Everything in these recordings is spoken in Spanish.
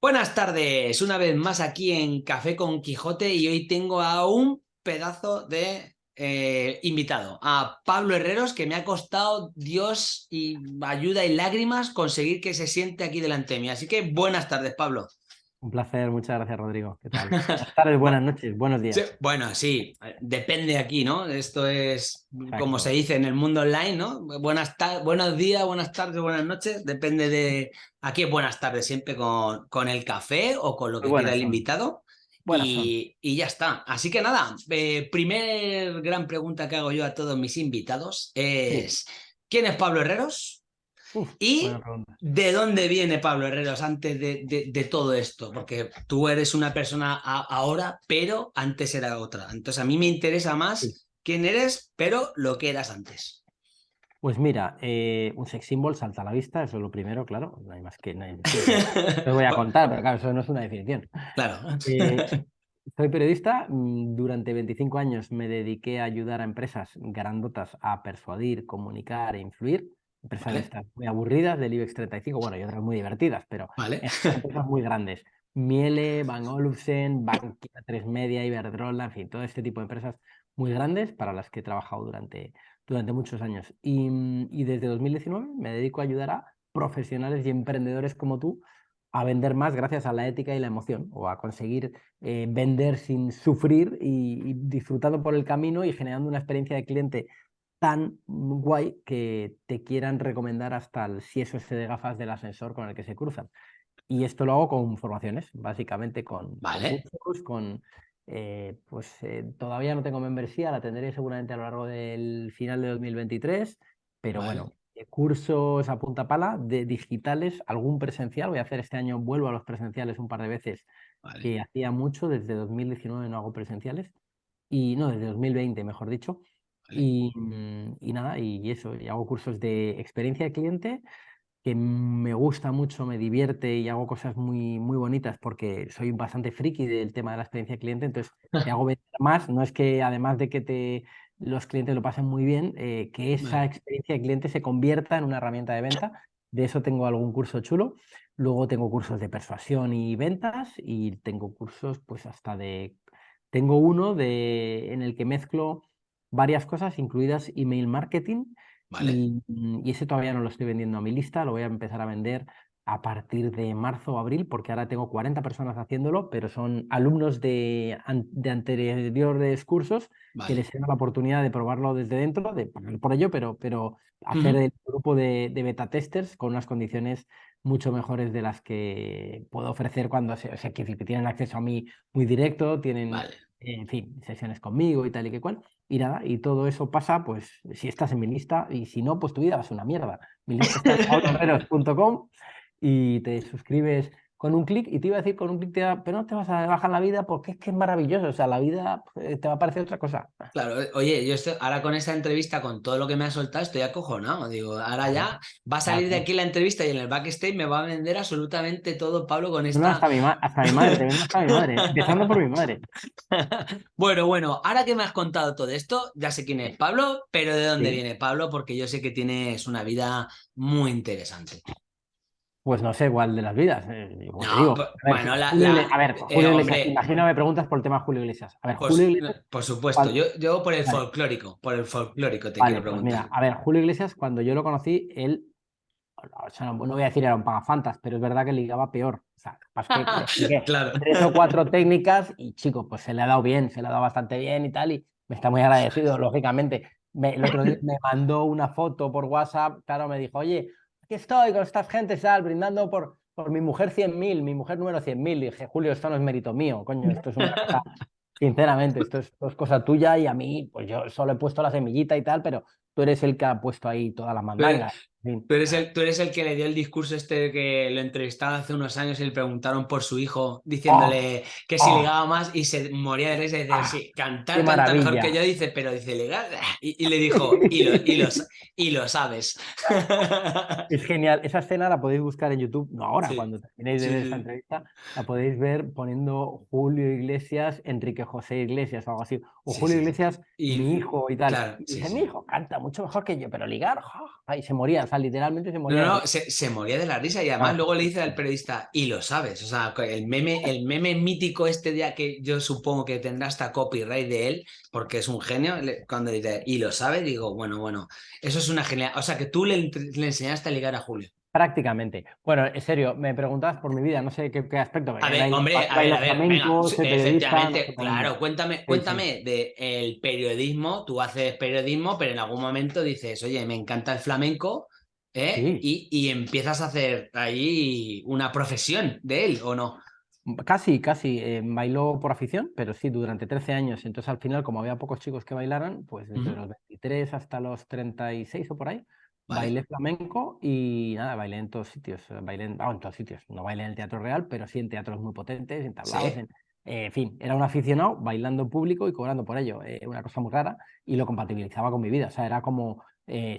Buenas tardes, una vez más aquí en Café con Quijote y hoy tengo a un pedazo de eh, invitado, a Pablo Herreros, que me ha costado Dios y ayuda y lágrimas conseguir que se siente aquí delante de mí. Así que buenas tardes, Pablo. Un placer, muchas gracias Rodrigo. ¿Qué tal? Buenas tardes, buenas noches, buenos días. bueno, sí, depende aquí, ¿no? Esto es como se dice en el mundo online, ¿no? Buenas buenos días, buenas tardes, buenas noches, depende de... Aquí es buenas tardes siempre con, con el café o con lo que quiera el invitado. Y, y, ya está. Así que nada, eh, primer gran pregunta que hago yo a todos mis invitados es ¿quién es Pablo Herreros? ¿Y de dónde viene Pablo Herreros antes de, todo esto? Porque tú eres una persona ahora, pero antes era otra. Entonces a mí me interesa más quién eres, pero lo que eras antes. Pues mira, eh, un sex symbol salta a la vista, eso es lo primero, claro. No hay más que... No voy a contar, pero claro, eso no es una definición. Claro. Eh, soy periodista, mm, durante 25 años me dediqué a ayudar a empresas grandotas a persuadir, comunicar e influir empresas muy aburridas del IBEX 35, bueno, y otras muy divertidas, pero empresas muy grandes. Miele, Van Olufsen, Bankia 3 Media, Iberdrola, en fin, todo este tipo de empresas muy grandes para las que he trabajado durante, durante muchos años. Y, y desde 2019 me dedico a ayudar a profesionales y emprendedores como tú a vender más gracias a la ética y la emoción, o a conseguir eh, vender sin sufrir y, y, disfrutando por el camino y generando una experiencia de cliente tan guay que te quieran recomendar hasta el si eso es de gafas del ascensor con el que se cruzan. Y esto lo hago con formaciones, básicamente con, vale. con, eh, pues eh, todavía no tengo membresía, la tendré seguramente a lo largo del final de 2023, pero bueno, eh, cursos a punta pala de digitales, algún presencial, voy a hacer este año, vuelvo a los presenciales un par de veces, que hacía mucho, desde 2019 no hago presenciales, y no, desde 2020 mejor dicho, y, mm, y, nada, y eso, y hago cursos de experiencia de cliente que me gusta mucho, me divierte y hago cosas muy, muy bonitas porque soy bastante friki del tema de la experiencia de cliente, entonces te hago vender más, no es que además de que te, los clientes lo pasen muy bien, eh, que esa experiencia de cliente se convierta en una herramienta de venta, de eso tengo algún curso chulo, luego tengo cursos de persuasión y ventas y tengo cursos pues hasta de, tengo uno de, en el que mezclo varias cosas, incluidas email marketing. Y, y, ese todavía no lo estoy vendiendo a mi lista, lo voy a empezar a vender a partir de marzo o abril, porque ahora tengo 40 personas haciéndolo, pero son alumnos de, de anteriores cursos que les dan la oportunidad de probarlo desde dentro, de pagar por ello, pero, pero hacer el grupo de, de, beta testers con unas condiciones mucho mejores de las que puedo ofrecer cuando se, o sea, que tienen acceso a mí muy directo, tienen en fin, sesiones conmigo y tal y que cual. Y nada, y todo eso pasa, pues, si estás en mi lista, y si no, pues tu vida ser una mierda. Mi lista está en y te suscribes con un clic y te iba a decir con un clic, pero no te vas a bajar la vida porque es que es maravilloso, o sea, la vida eh, te va a parecer otra cosa. Claro, eh, oye, yo estoy, ahora con esta entrevista, con todo lo que me ha soltado, estoy acojonado, digo, ahora ya va a salir de aquí la entrevista y en el backstage me va a vender absolutamente todo Pablo con esta... No, hasta mi, hasta mi madre, hasta mi madre, empezando por mi madre. bueno, bueno, ahora que me has contado todo esto, ya sé quién es Pablo, pero ¿de dónde viene Pablo? Porque yo sé que tienes una vida muy interesante. Pues no sé cuál de las vidas. Eh, digo, a ver, bueno, la, a ver, Julio eh, Iglesias, imagino me preguntas por el tema Julio Iglesias. A ver, pues, Julio Iglesias, por supuesto, yo, yo, por el folclórico, por el folclórico te quiero preguntar. Pues mira, a ver, Julio Iglesias, cuando yo lo conocí, él, o sea, no, voy a decir era un pagafantas, pero es verdad que ligaba peor. O sea, que claro. tres o cuatro técnicas y chico, pues se le ha dado bien, se le ha dado bastante bien y tal, y me está muy agradecido, lógicamente. Me, el otro día me mandó una foto por WhatsApp, claro, me dijo, oye, aquí estoy con estas gentes, tal, brindando por, por mi mujer 100.000, mi mujer número 100.000. Dije, Julio, esto no es mérito mío, coño, esto es una cosa, sinceramente, esto es, esto es, cosa tuya y a mí, pues yo solo he puesto la semillita y tal, pero tú eres el que ha puesto ahí toda la mandanga. Tú eres, el, tú eres el que le dio el discurso este que lo entrevistaba hace unos años y le preguntaron por su hijo, diciéndole oh, que si oh. ligaba más y se moría de risa y decía, ah, sí, cantar canta mejor que yo, dice, pero dice, legal. Y, y le dijo, y lo, y, lo, y lo, sabes. Es genial. Esa escena la podéis buscar en YouTube, no ahora, sí. cuando terminéis de ver sí, esta entrevista, la podéis ver poniendo Julio Iglesias, Enrique José Iglesias o algo así. O Julio Iglesias, y, mi hijo y tal. Claro, y dice, mi hijo canta mucho mejor que yo, pero ligar, ahí se moría, ¿sabes? Sea, literalmente se moría. No, no, se, se, moría de la risa y además luego le dice al periodista, y lo sabes, o sea, el meme, el meme mítico este día que yo supongo que tendrá hasta copyright de él, porque es un genio, cuando dice, y lo sabe, digo, bueno, bueno, eso es una genial, o sea, que tú le, le enseñaste a ligar a Julio. Prácticamente. Bueno, en serio, me preguntabas por mi vida, no sé qué, aspecto. A ver, hombre, a ver, a ver, efectivamente, claro, cuéntame, cuéntame de el periodismo, tú haces periodismo, pero en algún momento dices, oye, me encanta el flamenco, ¿eh? y, y, empiezas a hacer ahí una profesión de él, ¿o no? Casi, casi. Eh, bailó por afición, pero sí, durante 13 años. Entonces, al final, como había pocos chicos que bailaran, pues desde los 23 hasta los 36 o por ahí, Bailé flamenco y nada, bailé en todos sitios. Bailé en, en todos sitios. No bailé en el teatro real, pero sí en teatros muy potentes, en tablados. Eh, en, fin, era un aficionado bailando en público y cobrando por ello. Eh, una cosa muy rara y lo compatibilizaba con mi vida. O sea, era como,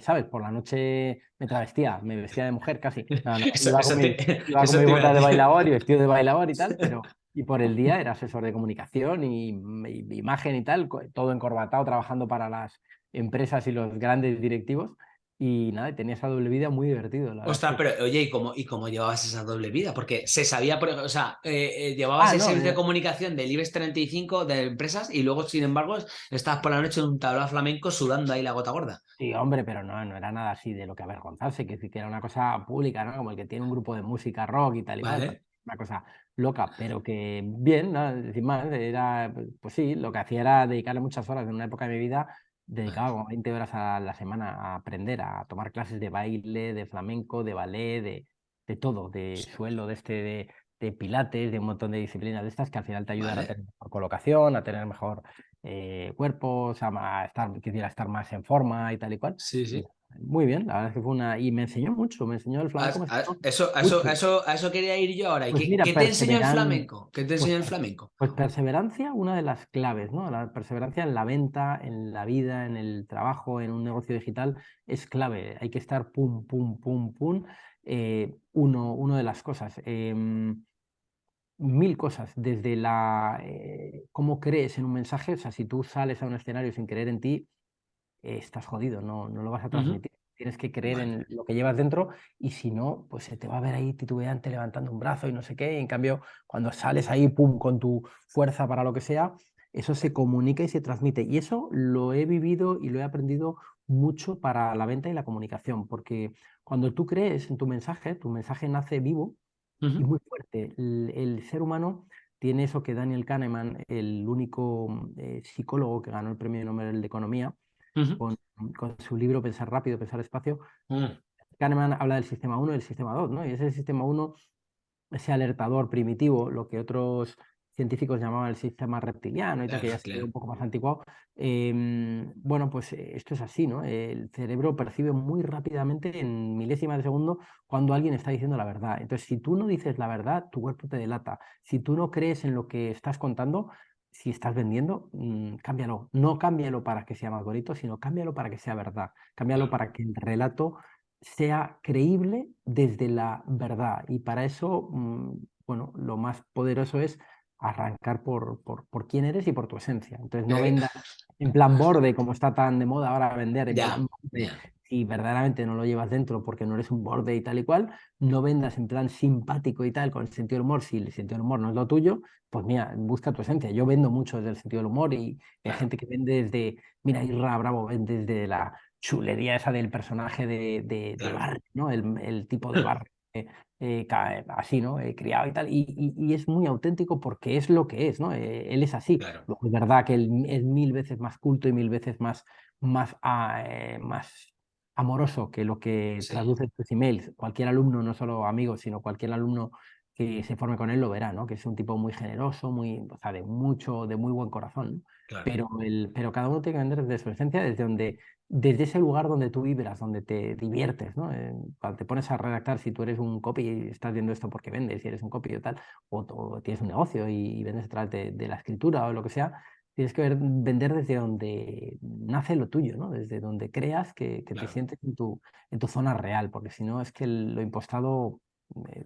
¿sabes? Por la noche me travestía, me vestía de mujer casi. iba con, mi, bota de bailador y vestido de bailador y tal, pero y por el día era asesor de comunicación y, y imagen y tal, todo encorbatado, trabajando para las empresas y los grandes directivos. Y nada, tenía esa doble vida muy divertido. La Ostras, pero oye, ¿y cómo, ¿y cómo llevabas esa doble vida? Porque se sabía, o sea, eh, eh, llevabas ah, el servicio de comunicación del IBEX 35 de empresas y luego, sin embargo, estabas por la noche en un tablao flamenco sudando ahí la gota gorda. Sí, hombre, pero no, no era nada así de lo que avergonzarse, que, que era una cosa pública, ¿no? Como el que tiene un grupo de música rock y tal y tal. Una cosa loca, pero que bien, ¿no? Sin más, era, pues sí, lo que hacía era dedicarle muchas horas en una época de mi vida dedicaba como 20 horas a la semana a aprender, a tomar clases de baile, de flamenco, de ballet, de, de todo, de suelo, de este, de, de, pilates, de un montón de disciplinas de estas que al final te ayudan a tener mejor colocación, a tener mejor eh, cuerpo, a estar, quisiera estar más en forma y tal y cual. Sí, sí. Muy bien, la verdad es que fue una... Y me enseñó mucho, me enseñó el flamenco. eso, eso, eso, a eso quería ir yo ahora. ¿Y pues qué, te enseñó el flamenco? ¿Qué te enseñó el pues, flamenco? Pues perseverancia, una de las claves, ¿no? La perseverancia en la venta, en la vida, en el trabajo, en un negocio digital, es clave. Hay que estar pum, pum, pum, pum. Eh, uno, uno de las cosas. Em, mil cosas, desde la eh, cómo crees en un mensaje, o sea, si tú sales a un escenario sin creer en ti, estás jodido, no, no lo vas a transmitir. Tienes que creer en lo que llevas dentro y si no, pues se te va a ver ahí titubeante levantando un brazo y no sé qué. en cambio, cuando sales ahí, pum, con tu fuerza para lo que sea, eso se comunica y se transmite. Y eso lo he vivido y lo he aprendido mucho para la venta y la comunicación, porque cuando tú crees en tu mensaje, tu mensaje nace vivo y muy fuerte. El, ser humano tiene eso que Daniel Kahneman, el único eh, psicólogo que ganó el premio Nobel de Economía, con, su libro Pensar rápido, pensar despacio, mm. Kahneman habla del sistema 1 y el sistema 2, ¿no? Y ese sistema 1, ese alertador primitivo, lo que otros científicos llamaban el sistema reptiliano y tal, que ya es un poco más anticuado. Em, bueno, pues eh, esto es así, ¿no? El cerebro percibe muy rápidamente, en milésimas de segundo, cuando alguien está diciendo la verdad. Entonces, si tú no dices la verdad, tu cuerpo te delata. Si tú no crees en lo que estás contando, si estás vendiendo, mm, cámbialo. No cámbialo para que sea más bonito, sino cámbialo para que sea verdad. Cámbialo para que el relato sea creíble desde la verdad. Y para eso, mm, bueno, lo más poderoso es arrancar por, por, por, quién eres y por tu esencia. Entonces no vendas en plan borde, como está tan de moda ahora vender, si verdaderamente no lo llevas dentro porque no eres un borde y tal y cual, no vendas en plan simpático y tal, con el sentido del humor, si el sentido del humor no es lo tuyo, pues mira, busca tu esencia. Yo vendo mucho desde el sentido del humor y hay gente que vende desde, mira, Irra Bravo vende desde la chulería esa del personaje de, de, barrio, ¿no? El, el, tipo de barrio. Eh, eh, así, ¿no? Eh, criado y tal, y, y, es muy auténtico porque es lo que es, ¿no? él es así. es verdad que él es mil veces más culto y mil veces más, más, ah, más amoroso que lo que traduce tus emails. Cualquier alumno, no solo amigo, sino cualquier alumno que se forme con él lo verá, ¿no? Que es un tipo muy generoso, muy, o sea, de mucho, de muy buen corazón. Pero, el, pero cada uno tiene que vender desde su esencia, desde donde, desde ese lugar donde tú vibras, donde te diviertes, ¿no? Eh, cuando te pones a redactar, si tú eres un copy y estás viendo esto porque vendes, si eres un copy o tal, o, tienes un negocio y, vendes a través de, de, la escritura o lo que sea, tienes que vender desde donde nace lo tuyo, ¿no? Desde donde creas que, te sientes en tu, en tu zona real, porque si no es que lo impostado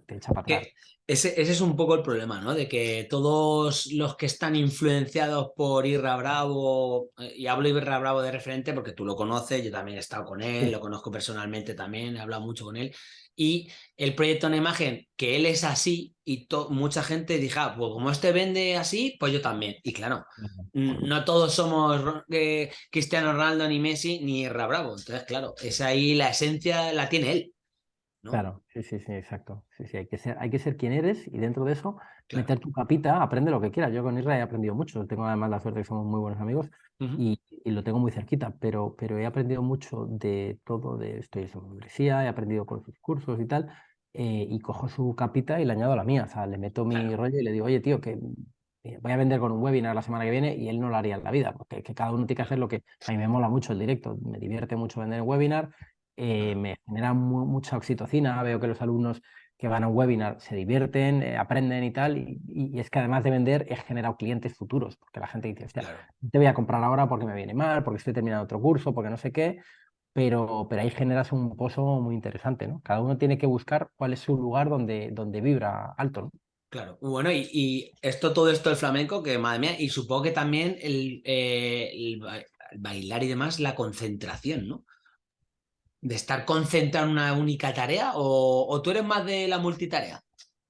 te echa para atrás. Ese, ese, es un poco el problema, ¿no? De que todos los que están influenciados por Irra Bravo, eh, y hablo Irra Bravo de referente porque tú lo conoces, yo también he estado con él, lo conozco personalmente también, he hablado mucho con él, y el proyecto de imagen, que él es así, y mucha gente dijo, ah, pues como este vende así, pues yo también. Y claro, no todos somos eh, Cristiano Ronaldo, ni Messi, ni Irra Bravo. Entonces, claro, esa ahí la esencia la tiene él. Claro, sí, sí, sí, exacto. Sí, sí, hay que ser, hay que ser quien eres y dentro de eso meter tu capita, aprende lo que quieras. Yo con Israel he aprendido mucho, tengo además la suerte que somos muy buenos amigos y, lo tengo muy cerquita, pero, pero he aprendido mucho de todo, de estoy en su membresía, he aprendido con sus cursos y tal, eh, y cojo su capita y le añado la mía, o sea, le meto mi rollo y le digo, oye tío, que eh, voy a vender con un webinar la semana que viene y él no lo haría en la vida, porque que cada uno tiene que hacer lo que... A mí me mola mucho el directo, me divierte mucho vender el webinar, eh, me genera mucha oxitocina, veo que los alumnos que van a un webinar se divierten, eh, aprenden y tal, y, es que además de vender he generado clientes futuros, porque la gente dice, te voy a comprar ahora porque me viene mal, porque estoy terminando otro curso, porque no sé qué, pero, pero ahí generas un pozo muy interesante, ¿no? Cada uno tiene que buscar cuál es su lugar donde, donde vibra alto, ¿no? Claro, bueno, y, esto, todo esto del flamenco, que madre mía, y supongo que también el, eh, el bailar y demás, la concentración, ¿no? De estar concentrado en una única tarea o, tú eres más de la multitarea?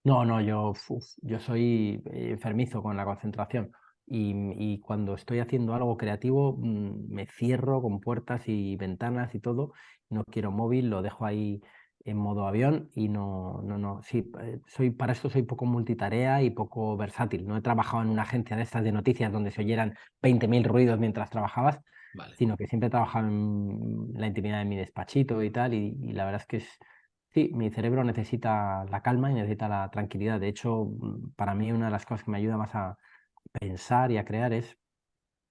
No, no, yo, yo soy enfermizo con la concentración y, cuando estoy haciendo algo creativo mm, me cierro con puertas y ventanas y todo. No quiero móvil, lo dejo ahí en modo avión y no, no, no, sí, eh, soy, para esto soy poco multitarea y poco versátil. No he trabajado en una agencia de estas de noticias donde se oyeran 20.000 ruidos mientras trabajabas sino que siempre he trabajado en la intimidad de mi despachito y tal, y, la verdad es que es, sí, mi cerebro necesita la calma y necesita la tranquilidad. De hecho, mm, para mí una de las cosas que me ayuda más a pensar y a crear es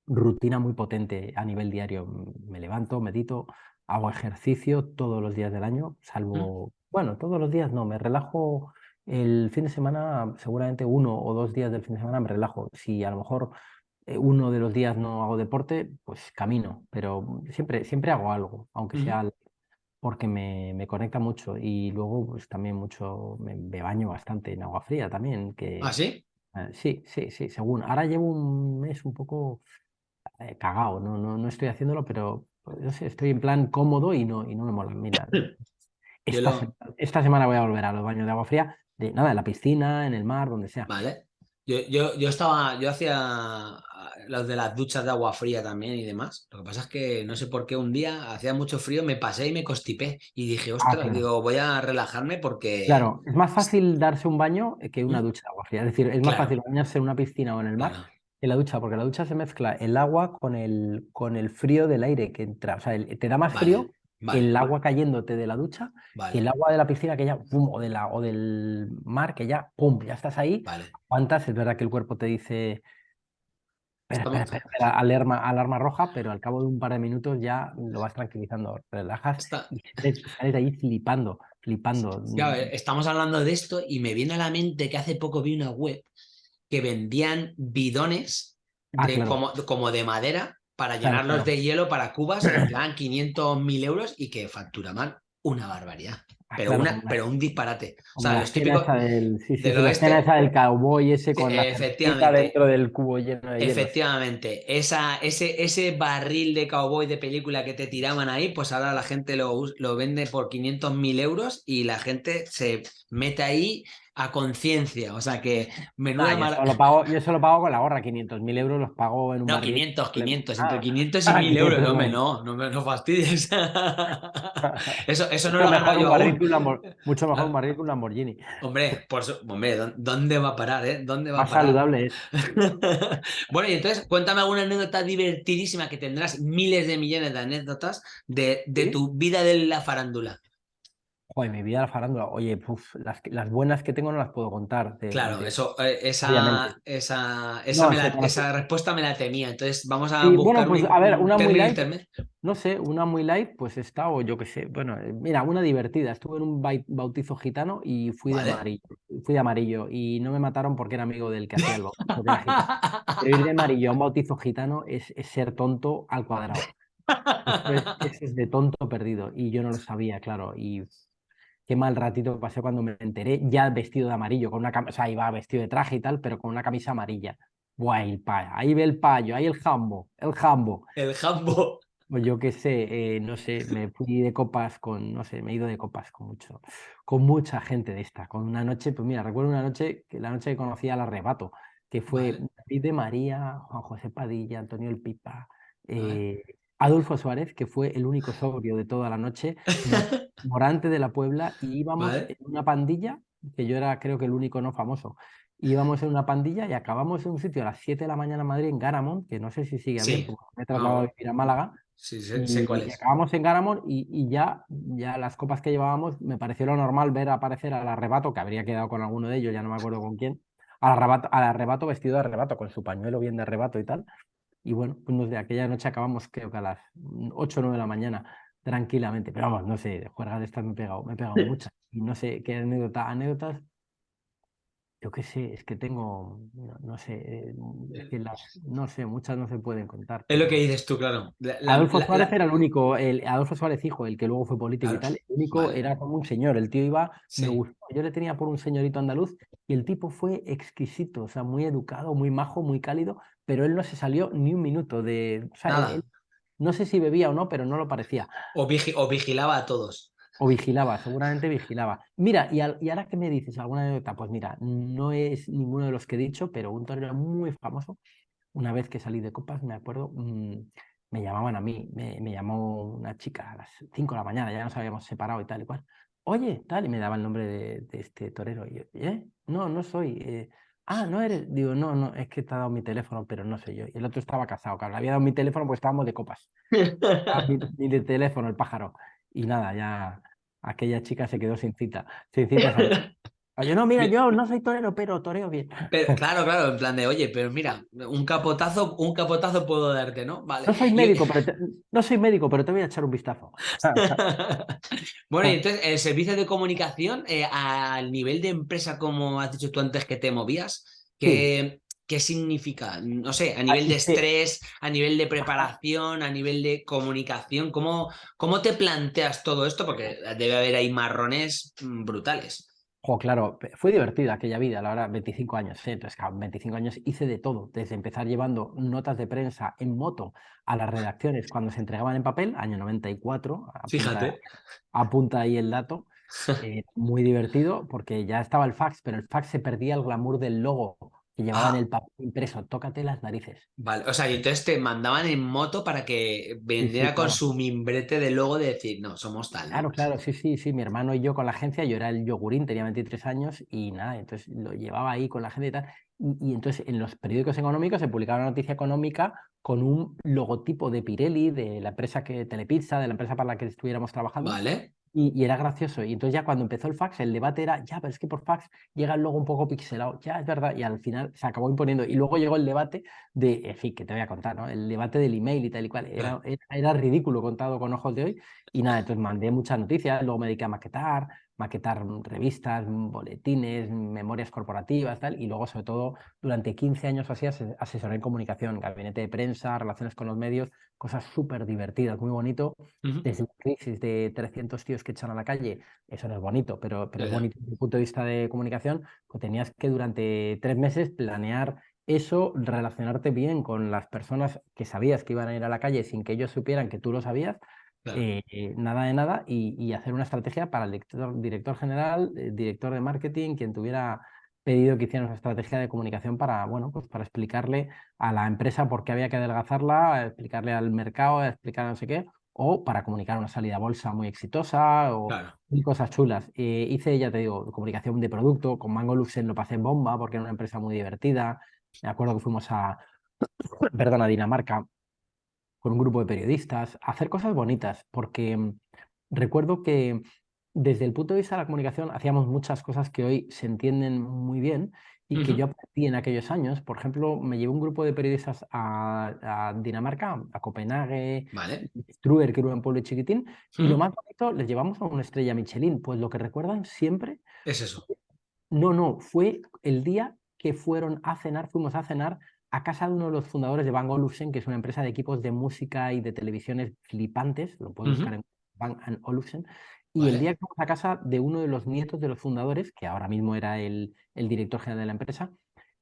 rutina muy potente a nivel diario. Me levanto, medito, hago ejercicio todos los días del año, mm. salvo, bueno, todos los días no, me relajo el fin de semana, seguramente uno o dos días del fin de semana me relajo. Si a lo mejor uno de los días no hago deporte, pues camino, pero siempre, siempre hago algo, aunque sea porque me, me, conecta mucho y luego pues también mucho, me, baño bastante en agua fría también. Que, ¿Ah, sí? Eh, sí, sí, sí, según. Ahora llevo un mes un poco eh, cagado, no, no, no estoy haciéndolo, pero pues, sé, estoy en plan cómodo y no, y no me mola. Mira, esta, esta, semana voy a volver a los baños de agua fría, de nada, en la piscina, en el mar, donde sea. Vale. Yo, yo, yo estaba, yo hacía los de las duchas de agua fría también y demás. Lo que pasa es que no sé por qué un día hacía mucho frío, me pasé y me constipé. Y dije, ah, ostras, digo, voy a relajarme porque. Claro, es más fácil darse un baño que una mm. ducha de agua fría. Es decir, es más fácil bañarse en una piscina o en el mar que la ducha, porque la ducha se mezcla el agua con el, con el frío del aire que entra. O sea, te da más frío el agua cayéndote de la ducha el agua de la piscina que ya, pum, o, de la, o del mar que ya, pum, ya estás ahí. ¿Cuántas? Es verdad que el cuerpo te dice alarma, alarma roja, pero al cabo de un par de minutos ya lo vas tranquilizando, relajas y sales de ahí flipando, flipando. estamos hablando de esto y me viene a la mente que hace poco vi una web que vendían bidones ah, como, como de madera para llenarlos de hielo para cubas, en plan 500 mil euros y que facturaban una barbaridad. Ah, pero, una, pero un disparate. O sea, los típicos. Del, sí, sí, la escena esa del cowboy ese con la dentro del cubo lleno de Efectivamente. Esa, ese, ese barril de cowboy de película que te tiraban ahí, pues ahora la gente lo, lo vende por 500 mil euros y la gente se mete ahí a conciencia. O sea que menuda yo, lo pago, yo eso lo pago con la gorra, 500.000 euros los pago en un No, 500, 500, entre 500 y 1000 euros. No, no, no, no fastidies. eso, eso no lo mejor yo Mucho mejor un barril que un Lamborghini. Hombre, por hombre, ¿dónde va a parar? Eh? ¿Dónde va Más a parar? saludable es. bueno, y entonces cuéntame alguna anécdota divertidísima que tendrás miles de millones de anécdotas de, de tu vida de la farándula. Joder, mi vida la farándula. Oye, las, buenas que tengo no las puedo contar. claro, eso, eh, esa, esa, esa, respuesta me la temía. Entonces vamos a buscar bueno, pues, a ver, una muy light. No sé, una muy light, pues está, o yo qué sé. Bueno, eh, mira, una divertida. Estuve en un bautizo gitano y fui de amarillo. Fui de amarillo y no me mataron porque era amigo del que hacía el bautizo. Pero ir de amarillo a un bautizo gitano es, ser tonto al cuadrado. Eso es, es de tonto perdido y yo no lo sabía, claro. Y qué mal ratito pasé cuando me enteré, ya vestido de amarillo, con una o sea, iba vestido de traje y tal, pero con una camisa amarilla. Buah, el payo, ahí ve el payo, ahí el jambo, el jambo. El jambo. Pues yo qué sé, eh, no sé, me fui de copas con, no sé, me he ido de copas con mucho, con mucha gente de esta, con una noche, pues mira, recuerdo una noche, que la noche que conocí al arrebato, que fue David de María, Juan José Padilla, Antonio El Pipa, eh, Adolfo Suárez, que fue el único sobrio de toda la noche, morante de la Puebla, y íbamos en una pandilla, que yo era creo que el único no famoso, íbamos en una pandilla y acabamos en un sitio a las 7 de la mañana en Madrid, en Garamond, que no sé si sigue abierto, me he trasladado a vivir a Málaga, Sí, sé, cuál es. acabamos en Garamond y, y, ya, ya las copas que llevábamos, me pareció lo normal ver aparecer al arrebato, que habría quedado con alguno de ellos, ya no me acuerdo con quién, al arrebato, al arrebato vestido de arrebato, con su pañuelo bien de arrebato y tal. Y bueno, pues de aquella noche acabamos creo que a las 8 o 9 de la mañana, tranquilamente. Pero vamos, no sé, juergas de estas me he pegado, me he pegado muchas. Y no sé qué anécdota, anécdotas yo qué sé, es que tengo, no, sé, eh, no sé, muchas no se pueden contar. Es lo que dices tú, claro. Adolfo Suárez era el único, el, Adolfo Suárez hijo, el que luego fue político y tal, el único era como un señor, el tío iba, me gustó, yo le tenía por un señorito andaluz y el tipo fue exquisito, o sea, muy educado, muy majo, muy cálido, pero él no se salió ni un minuto de... no sé si bebía o no, pero no lo parecía. o vigilaba a todos. O vigilaba, seguramente vigilaba. Mira, y, ahora que me dices alguna anécdota, pues mira, no es ninguno de los que he dicho, pero un torero muy famoso, una vez que salí de copas, me acuerdo, mm, me llamaban a mí, me, llamó una chica a las 5 de la mañana, ya nos habíamos separado y tal y cual. Oye, tal, y me daba el nombre de, este torero. Y yo, ¿eh? No, no soy. Eh, ah, no eres. Digo, no, no, es que te ha dado mi teléfono, pero no soy yo. Y el otro estaba casado, claro, le había dado mi teléfono pues estábamos de copas. mi, de teléfono, el pájaro. Y nada, ya aquella chica se quedó sin cita. Sin cita Oye, no, mira, yo no soy torero, pero toreo bien. claro, claro, en plan de, oye, pero mira, un capotazo, un capotazo puedo darte, ¿no? Vale. No soy médico, pero te, no soy médico, pero te voy a echar un vistazo. bueno, y entonces, el servicio de comunicación, eh, al nivel de empresa, como has dicho tú antes que te movías, que, ¿Qué significa? No sé, a nivel de estrés, a nivel de preparación, a nivel de comunicación, ¿cómo, cómo te planteas todo esto? Porque debe haber ahí marrones mm, brutales. Jo, claro, fue divertida aquella vida, la verdad, 25 años, ¿sí? entonces, 25 años hice de todo, desde empezar llevando notas de prensa en moto a las redacciones cuando se entregaban en papel, año 94, fíjate, apunta ahí el dato, eh, muy divertido porque ya estaba el fax, pero el fax se perdía el glamour del logo llevaban ah. el papel impreso, tócate las narices. Vale, o sea, y entonces te mandaban en moto para que vendiera con su mimbrete de logo de decir, no, somos tal. Claro, claro, sí, sí, sí, mi hermano y yo con la agencia, yo era el yogurín, tenía 23 años y nada, entonces lo llevaba ahí con la gente y tal. Y, entonces en los periódicos económicos se publicaba una noticia económica con un logotipo de Pirelli, de la empresa que Telepizza, de la empresa para la que estuviéramos trabajando. Vale. Y, era gracioso. Y entonces ya cuando empezó el fax, el debate era, ya, pero es que por fax llega el logo un poco pixelado. Ya, es verdad. Y al final se acabó imponiendo. Y luego llegó el debate de, en fin, que te voy a contar, ¿no? El debate del email y tal y cual. Era, era, ridículo contado con ojos de hoy. Y nada, entonces mandé muchas noticias, luego me dediqué a maquetar, maquetar revistas, boletines, memorias corporativas, tal, y luego, sobre todo, durante 15 años así asesoré en comunicación, gabinete de prensa, relaciones con los medios, cosas súper divertidas, muy bonito, desde una crisis de 300 tíos que echan a la calle, eso no es bonito, pero, pero es bonito desde el punto de vista de comunicación, pues tenías que durante tres meses planear eso, relacionarte bien con las personas que sabías que iban a ir a la calle sin que ellos supieran que tú lo sabías, eh, nada de nada y, hacer una estrategia para el director, director general, el director de marketing, quien tuviera pedido que hiciera una estrategia de comunicación para, bueno, pues para explicarle a la empresa por qué había que adelgazarla, explicarle al mercado, explicar no sé qué, o para comunicar una salida a bolsa muy exitosa o cosas chulas. Eh, hice, ya te digo, comunicación de producto, con Mango Luxen lo pasé en bomba porque era una empresa muy divertida. Me acuerdo que fuimos a, perdón, a Dinamarca con un grupo de periodistas, hacer cosas bonitas, porque mm, recuerdo que desde el punto de vista de la comunicación hacíamos muchas cosas que hoy se entienden muy bien y que yo aprendí en aquellos años. Por ejemplo, me llevé un grupo de periodistas a, Dinamarca, a Copenhague, vale. Struer, que era un pueblo chiquitín, y lo más bonito, les llevamos a una estrella Michelin. Pues lo que recuerdan siempre... Es eso. No, no, fue el día que fueron a cenar, fuimos a cenar a casa de uno de los fundadores de Bang Olufsen, que es una empresa de equipos de música y de televisiones flipantes, lo puedes buscar en Bang Olufsen, Y el día que fuimos a casa de uno de los nietos de los fundadores, que ahora mismo era el, el director general de la empresa,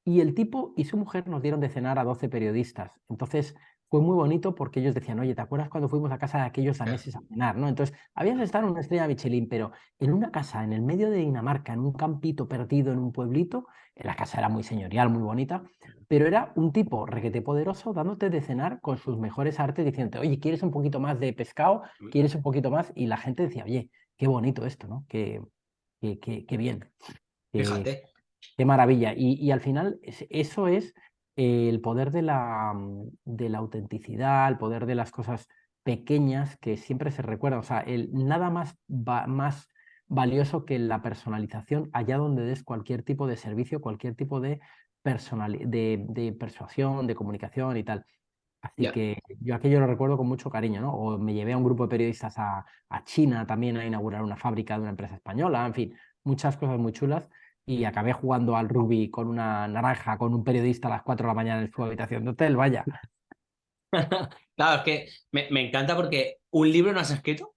y el tipo y su mujer nos dieron de cenar a 12 periodistas. Entonces, fue muy bonito porque ellos decían, oye, ¿te acuerdas cuando fuimos a casa de aquellos daneses a cenar? ¿no? Entonces, habías estado en una estrella Michelin, pero en una casa en el medio de Dinamarca, en un campito perdido en un pueblito, la casa era muy señorial, muy bonita, pero era un tipo requete poderoso dándote de cenar con sus mejores artes, diciéndote, oye, ¿quieres un poquito más de pescado? ¿Quieres un poquito más? Y la gente decía, oye, qué bonito esto, ¿no? Qué, qué, qué, bien. Fíjate. Qué maravilla. Y, y al final, eso es el poder de la, mm, de la autenticidad, el poder de las cosas pequeñas que siempre se recuerdan. O sea, el, nada más, más valioso que la personalización allá donde des cualquier tipo de servicio, cualquier tipo de, personal, de, de persuasión, de comunicación y tal. Así que yo aquello lo recuerdo con mucho cariño, ¿no? O me llevé a un grupo de periodistas a, a China también a inaugurar una fábrica de una empresa española, en fin, muchas cosas muy chulas y acabé jugando al rugby con una naranja, con un periodista a las 4 de la mañana en su habitación de hotel, vaya. claro, es que me, encanta porque un libro no has escrito.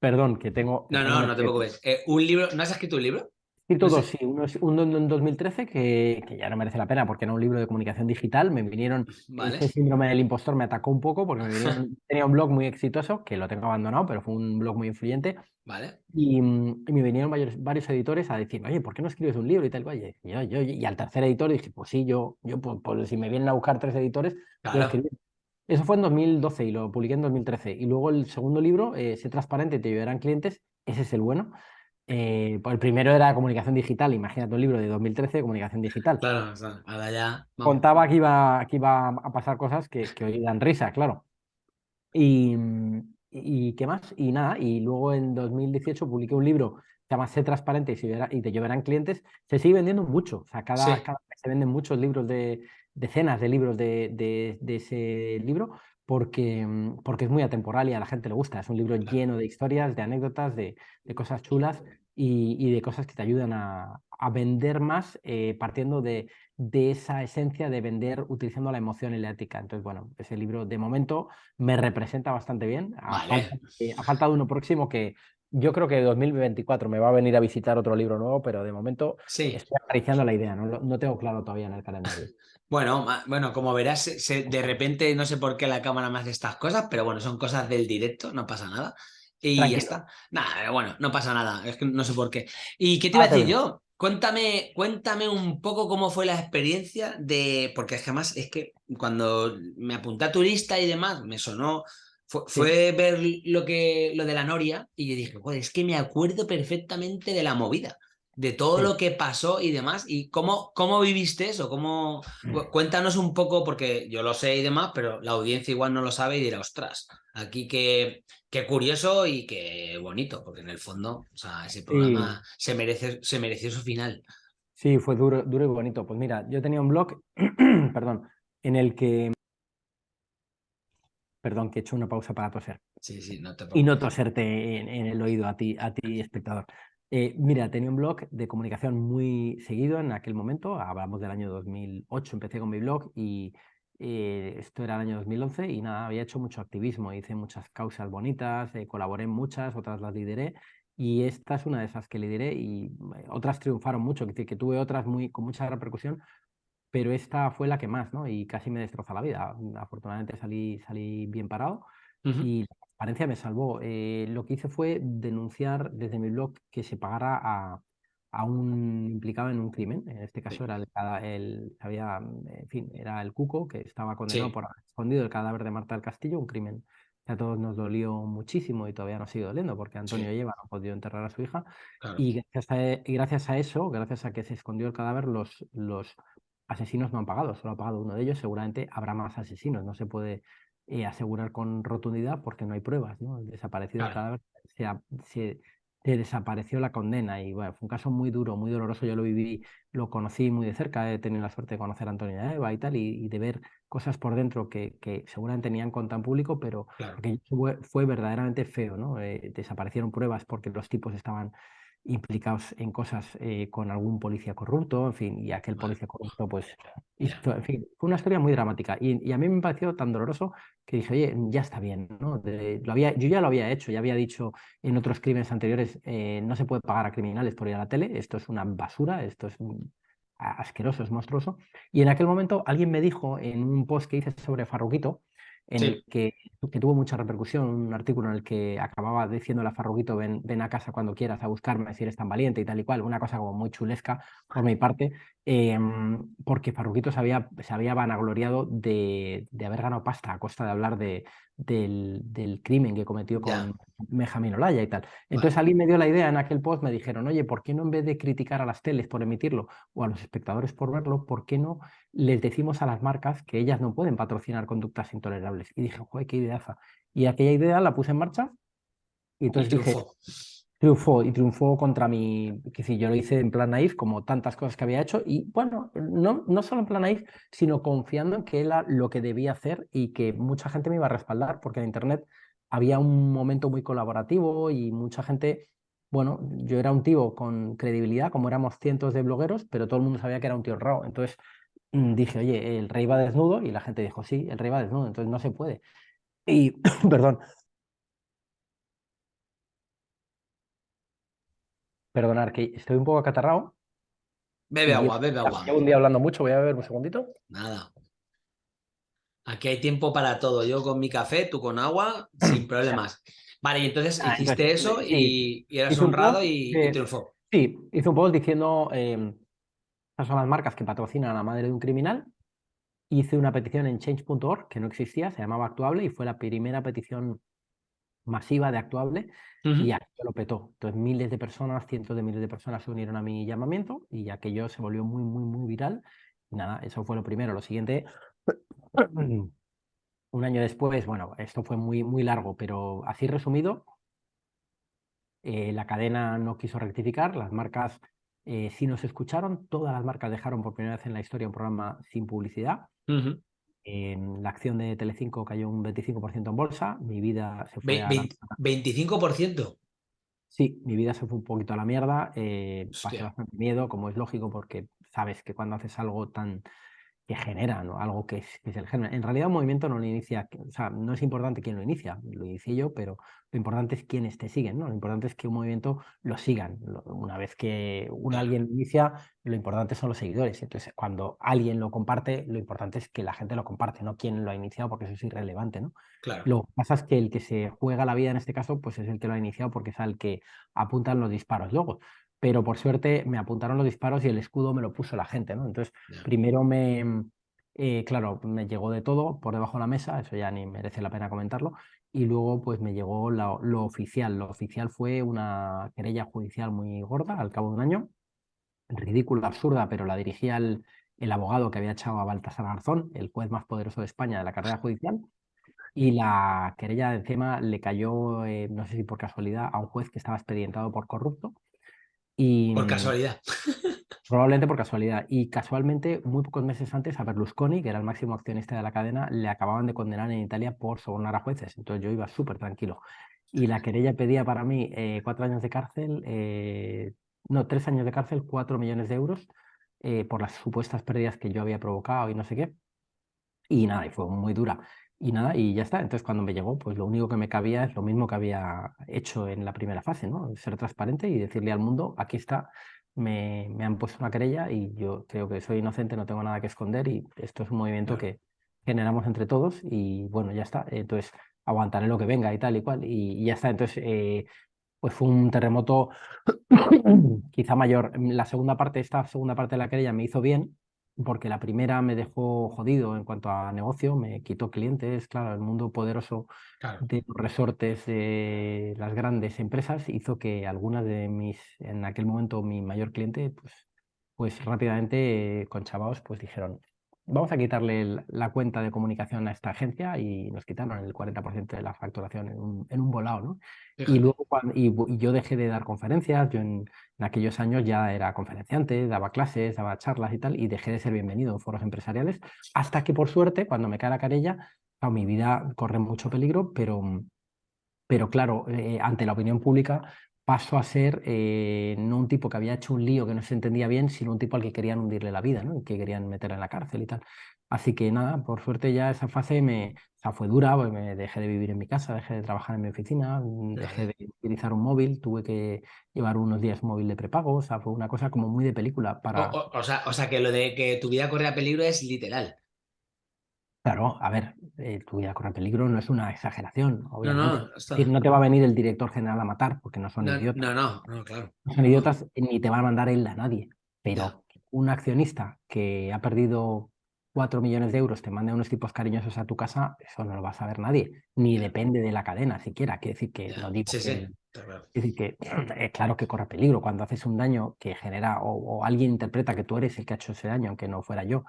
Perdón, que tengo... No, no, no te preocupes. Eh, ¿Un libro? ¿No has escrito un libro? Escrito dos, sí. Uno, uno en 2013 que, que, ya no merece la pena porque era un libro de comunicación digital. Me vinieron, vale. ese síndrome del impostor me atacó un poco porque me vinieron, tenía un blog muy exitoso, que lo tengo abandonado, pero fue un blog muy influyente. Vale. Y, y me vinieron varios, varios, editores a decir, oye, ¿por qué no escribes un libro y tal? Oye, yo, yo, y al tercer editor dije, pues sí, yo, yo pues, pues si me vienen a buscar tres editores, claro. Eso fue en 2012 y lo publiqué en 2013. Y luego el segundo libro, eh, Sé transparente, te ayudarán clientes, ese es el bueno. Eh, el primero era comunicación digital, imagínate un libro de 2013 de comunicación digital. Claro, ahora ya. Contaba que iba, que iba a pasar cosas que, que hoy dan risa, claro. Y, y, qué más? Y nada, y luego en 2018 publiqué un libro que se llama Sé transparente y, y te llevarán clientes. Se sigue vendiendo mucho, o sea, cada, cada vez se venden muchos libros de decenas de libros de, de, de ese libro porque, mm, porque es muy atemporal y a la gente le gusta. Es un libro lleno de historias, de anécdotas, de, de cosas chulas y, y, de cosas que te ayudan a, a vender más eh, partiendo de, de, esa esencia de vender utilizando la emoción y la ética. Entonces, bueno, ese libro de momento me representa bastante bien. Ha, vale. falta, eh, ha faltado uno próximo que yo creo que 2024 me va a venir a visitar otro libro nuevo, pero de momento sí. estoy acariciando la idea, no, no tengo claro todavía en el calendario. Bueno, bueno, como verás, se, de repente no sé por qué la cámara me hace estas cosas, pero bueno, son cosas del directo, no pasa nada. Y Tranquilo. ya está. Nada, bueno, no pasa nada, es que no sé por qué. ¿Y qué te iba a decir yo? Cuéntame, cuéntame un poco cómo fue la experiencia de. Porque es que además es que cuando me apunté a turista y demás, me sonó. Fue, sí. fue ver lo que lo de la Noria y yo dije, es que me acuerdo perfectamente de la movida de todo sí. lo que pasó y demás. ¿Y cómo, cómo viviste eso? ¿Cómo... Cuéntanos un poco, porque yo lo sé y demás, pero la audiencia igual no lo sabe y dirá, ostras, aquí qué, qué curioso y qué bonito, porque en el fondo, o sea, ese programa sí. se, merece, se mereció su final. Sí, fue duro, duro y bonito. Pues mira, yo tenía un blog, perdón, en el que... Perdón, que he hecho una pausa para toser. Sí, sí, no te Y no toserte en, en el oído a ti, a ti, espectador. Eh, mira, tenía un blog de comunicación muy seguido en aquel momento, hablamos del año 2008, empecé con mi blog y eh, esto era el año 2011 y nada, había hecho mucho activismo, hice muchas causas bonitas, eh, colaboré en muchas, otras las lideré y esta es una de esas que lideré y eh, otras triunfaron mucho, que, que tuve otras muy, con mucha repercusión, pero esta fue la que más, ¿no? Y casi me destrozó la vida. Afortunadamente salí, salí bien parado uh -huh. y transparencia me salvó. Eh, lo que hice fue denunciar desde mi blog que se pagara a, a un implicado en un crimen. En este caso sí. era el, el, había, en fin, era el Cuco que estaba condenado sí. por haber escondido el cadáver de Marta del Castillo, un crimen que a todos nos dolió muchísimo y todavía nos sigue doliendo porque Antonio sí. Lleva no ha podido enterrar a su hija. Claro. Y, gracias a, y gracias a eso, gracias a que se escondió el cadáver, los, los asesinos no han pagado, solo ha pagado uno de ellos. Seguramente habrá más asesinos, no se puede eh, asegurar con rotundidad porque no hay pruebas, ¿no? El desaparecido claro. cadáver se, desapareció la condena y bueno, fue un caso muy duro, muy doloroso, yo lo viví, lo conocí muy de cerca, he tenido la suerte de conocer a Antonio Eva y tal, y, y, de ver cosas por dentro que, que seguramente tenían contra en público, pero claro. que fue, fue, verdaderamente feo, ¿no? Eh, desaparecieron pruebas porque los tipos estaban implicados en cosas eh, con algún policía corrupto, en fin, y aquel policía corrupto, pues, en fin, fue una historia muy dramática. Y, a mí me pareció tan doloroso que dije, oye, ya está bien, ¿no? lo había, yo ya lo había hecho, ya había dicho en otros crímenes anteriores, eh, no se puede pagar a criminales por ir a la tele, esto es una basura, esto es asqueroso, es monstruoso. Y en aquel momento alguien me dijo en un post que hice sobre Farruquito, en el que, que, tuvo mucha repercusión, un artículo en el que acababa diciendo a Farruguito, ven, ven a casa cuando quieras a buscarme si eres tan valiente y tal y cual, una cosa como muy chulesca por mi parte, em, porque Farruguito se había, se había vanagloriado de, de, haber ganado pasta a costa de hablar de, del, del crimen que cometió con Benjamín Olaya y tal. Entonces alguien me dio la idea en aquel post, me dijeron, oye, ¿por qué no en vez de criticar a las teles por emitirlo o a los espectadores por verlo, ¿por qué no les decimos a las marcas que ellas no pueden patrocinar conductas intolerables? Y dije, joder, qué ideaza. Y aquella idea la puse en marcha y entonces dije, triunfó y triunfó contra mi, que si yo lo hice en plan naif, como tantas cosas que había hecho, y bueno, no, no solo en plan naif, sino confiando en que era lo que debía hacer y que mucha gente me iba a respaldar, porque en Internet había un momento muy colaborativo y mucha gente, bueno, yo era un tío con credibilidad, como éramos cientos de blogueros, pero todo el mundo sabía que era un tío raro, entonces mm, dije, oye, el rey va desnudo, y la gente dijo, sí, el rey va desnudo, entonces no se puede. Y, perdón, Perdonar, que estoy un poco acatarrado. Bebe agua, bebe agua. Llevo un día hablando mucho, voy a beber un segundito. Nada. Aquí hay tiempo para todo. Yo con mi café, tú con agua, sin problemas. Vale, y entonces ah, hiciste eso y, eras honrado y, triunfó. Sí, hice un post diciendo eh, son las marcas que patrocinan a la madre de un criminal. Hice una petición en change.org que no existía, se llamaba Actuable y fue la primera petición masiva de Actuable y aquello lo petó. Entonces miles de personas, cientos de miles de personas se unieron a mi llamamiento y aquello se volvió muy, muy, muy viral. Y nada, eso fue lo primero. Lo siguiente, un año después, bueno, esto fue muy, muy largo, pero así resumido, eh, la cadena no quiso rectificar, las marcas eh, sí nos escucharon, todas las marcas dejaron por primera vez en la historia un programa sin publicidad. La acción de Telecinco cayó un 25% en bolsa, mi vida se fue a ¿25%? Sí, mi vida se fue un poquito a la mierda, eh, pasé bastante miedo, como es lógico, porque sabes que cuando haces algo tan que genera ¿no? algo que es, el género. En realidad un movimiento no lo inicia, o sea, no es importante quién lo inicia, lo inicié yo, pero lo importante es quiénes te siguen, ¿no? Lo importante es que un movimiento lo sigan. Una vez que un alguien lo inicia, lo importante son los seguidores. Entonces, cuando alguien lo comparte, lo importante es que la gente lo comparte, no quién lo ha iniciado, porque eso es irrelevante, ¿no? Claro. Lo que pasa es que el que se juega la vida en este caso, pues es el que lo ha iniciado porque es el que apuntan los disparos. Luego, pero por suerte me apuntaron los disparos y el escudo me lo puso la gente, ¿no? Entonces, primero me, eh, claro, me llegó de todo por debajo de la mesa, eso ya ni merece la pena comentarlo, y luego pues me llegó lo, oficial. Lo oficial fue una querella judicial muy gorda al cabo de un año, ridícula, absurda, pero la dirigía el, el abogado que había echado a Baltasar Garzón, el juez más poderoso de España de la carrera judicial, y la querella encima le cayó, eh, no sé si por casualidad, a un juez que estaba expedientado por corrupto por mm, casualidad. Probablemente por casualidad. Y casualmente, muy pocos meses antes, a Berlusconi, que era el máximo accionista de la cadena, le acababan de condenar en Italia por sobornar a jueces. Entonces yo iba súper tranquilo. Y la querella pedía para mí eh, cuatro años de cárcel, eh, no, tres años de cárcel, cuatro millones de euros eh, por las supuestas pérdidas que yo había provocado y no sé qué. Y nada, y fue muy dura. Y nada, y ya está. Entonces, cuando me llegó, pues lo único que me cabía es lo mismo que había hecho en la primera fase, ¿no? Ser transparente y decirle al mundo, aquí está, me, me han puesto una querella y yo creo que soy inocente, no tengo nada que esconder y esto es un movimiento que generamos entre todos y bueno, ya está. Entonces, aguantaré lo que venga y tal y cual y, ya está. Entonces, eh, pues fue un terremoto quizá mayor. La segunda parte, esta segunda parte de la querella me hizo bien, porque la primera me dejó jodido en cuanto a negocio, me quitó clientes, claro, el mundo poderoso de los resortes de las grandes empresas hizo que algunas de mis, en aquel momento mi mayor cliente, pues, pues rápidamente con chavaos pues dijeron, vamos a quitarle la cuenta de comunicación a esta agencia y nos quitaron el 40% de la facturación en un, en un volado, ¿no? Y luego y, yo dejé de dar conferencias, yo en, aquellos años ya era conferenciante, daba clases, daba charlas y tal, y dejé de ser bienvenido en foros empresariales, hasta que por suerte, cuando me cae la carella, mi vida corre mucho peligro, pero, pero claro, eh, ante la opinión pública paso a ser eh, no un tipo que había hecho un lío que no se entendía bien, sino un tipo al que querían hundirle la vida, ¿no? que querían meter en la cárcel y tal. Así que nada, por suerte ya esa fase me, fue dura, pues me dejé de vivir en mi casa, dejé de trabajar en mi oficina, mm, dejé de utilizar un móvil, tuve que llevar unos días móvil de prepago, o sea, fue una cosa como muy de película para... O, sea, o sea, que lo de que tu vida corría peligro es literal. Claro, a ver, eh, tu vida corre peligro no es una exageración, obviamente. No, no, no te va a venir el director general a matar porque no son idiotas. No, no, no, claro. No son idiotas ni te va a mandar él a nadie. Pero un accionista que ha perdido 4 millones de euros te mande unos tipos cariñosos a tu casa, eso no lo va a saber nadie, ni depende de la cadena siquiera. Quiere decir que lo digo. Sí, sí. decir que eh, claro que corre peligro cuando haces un daño que genera o, alguien interpreta que tú eres el que ha hecho ese daño, aunque no fuera yo,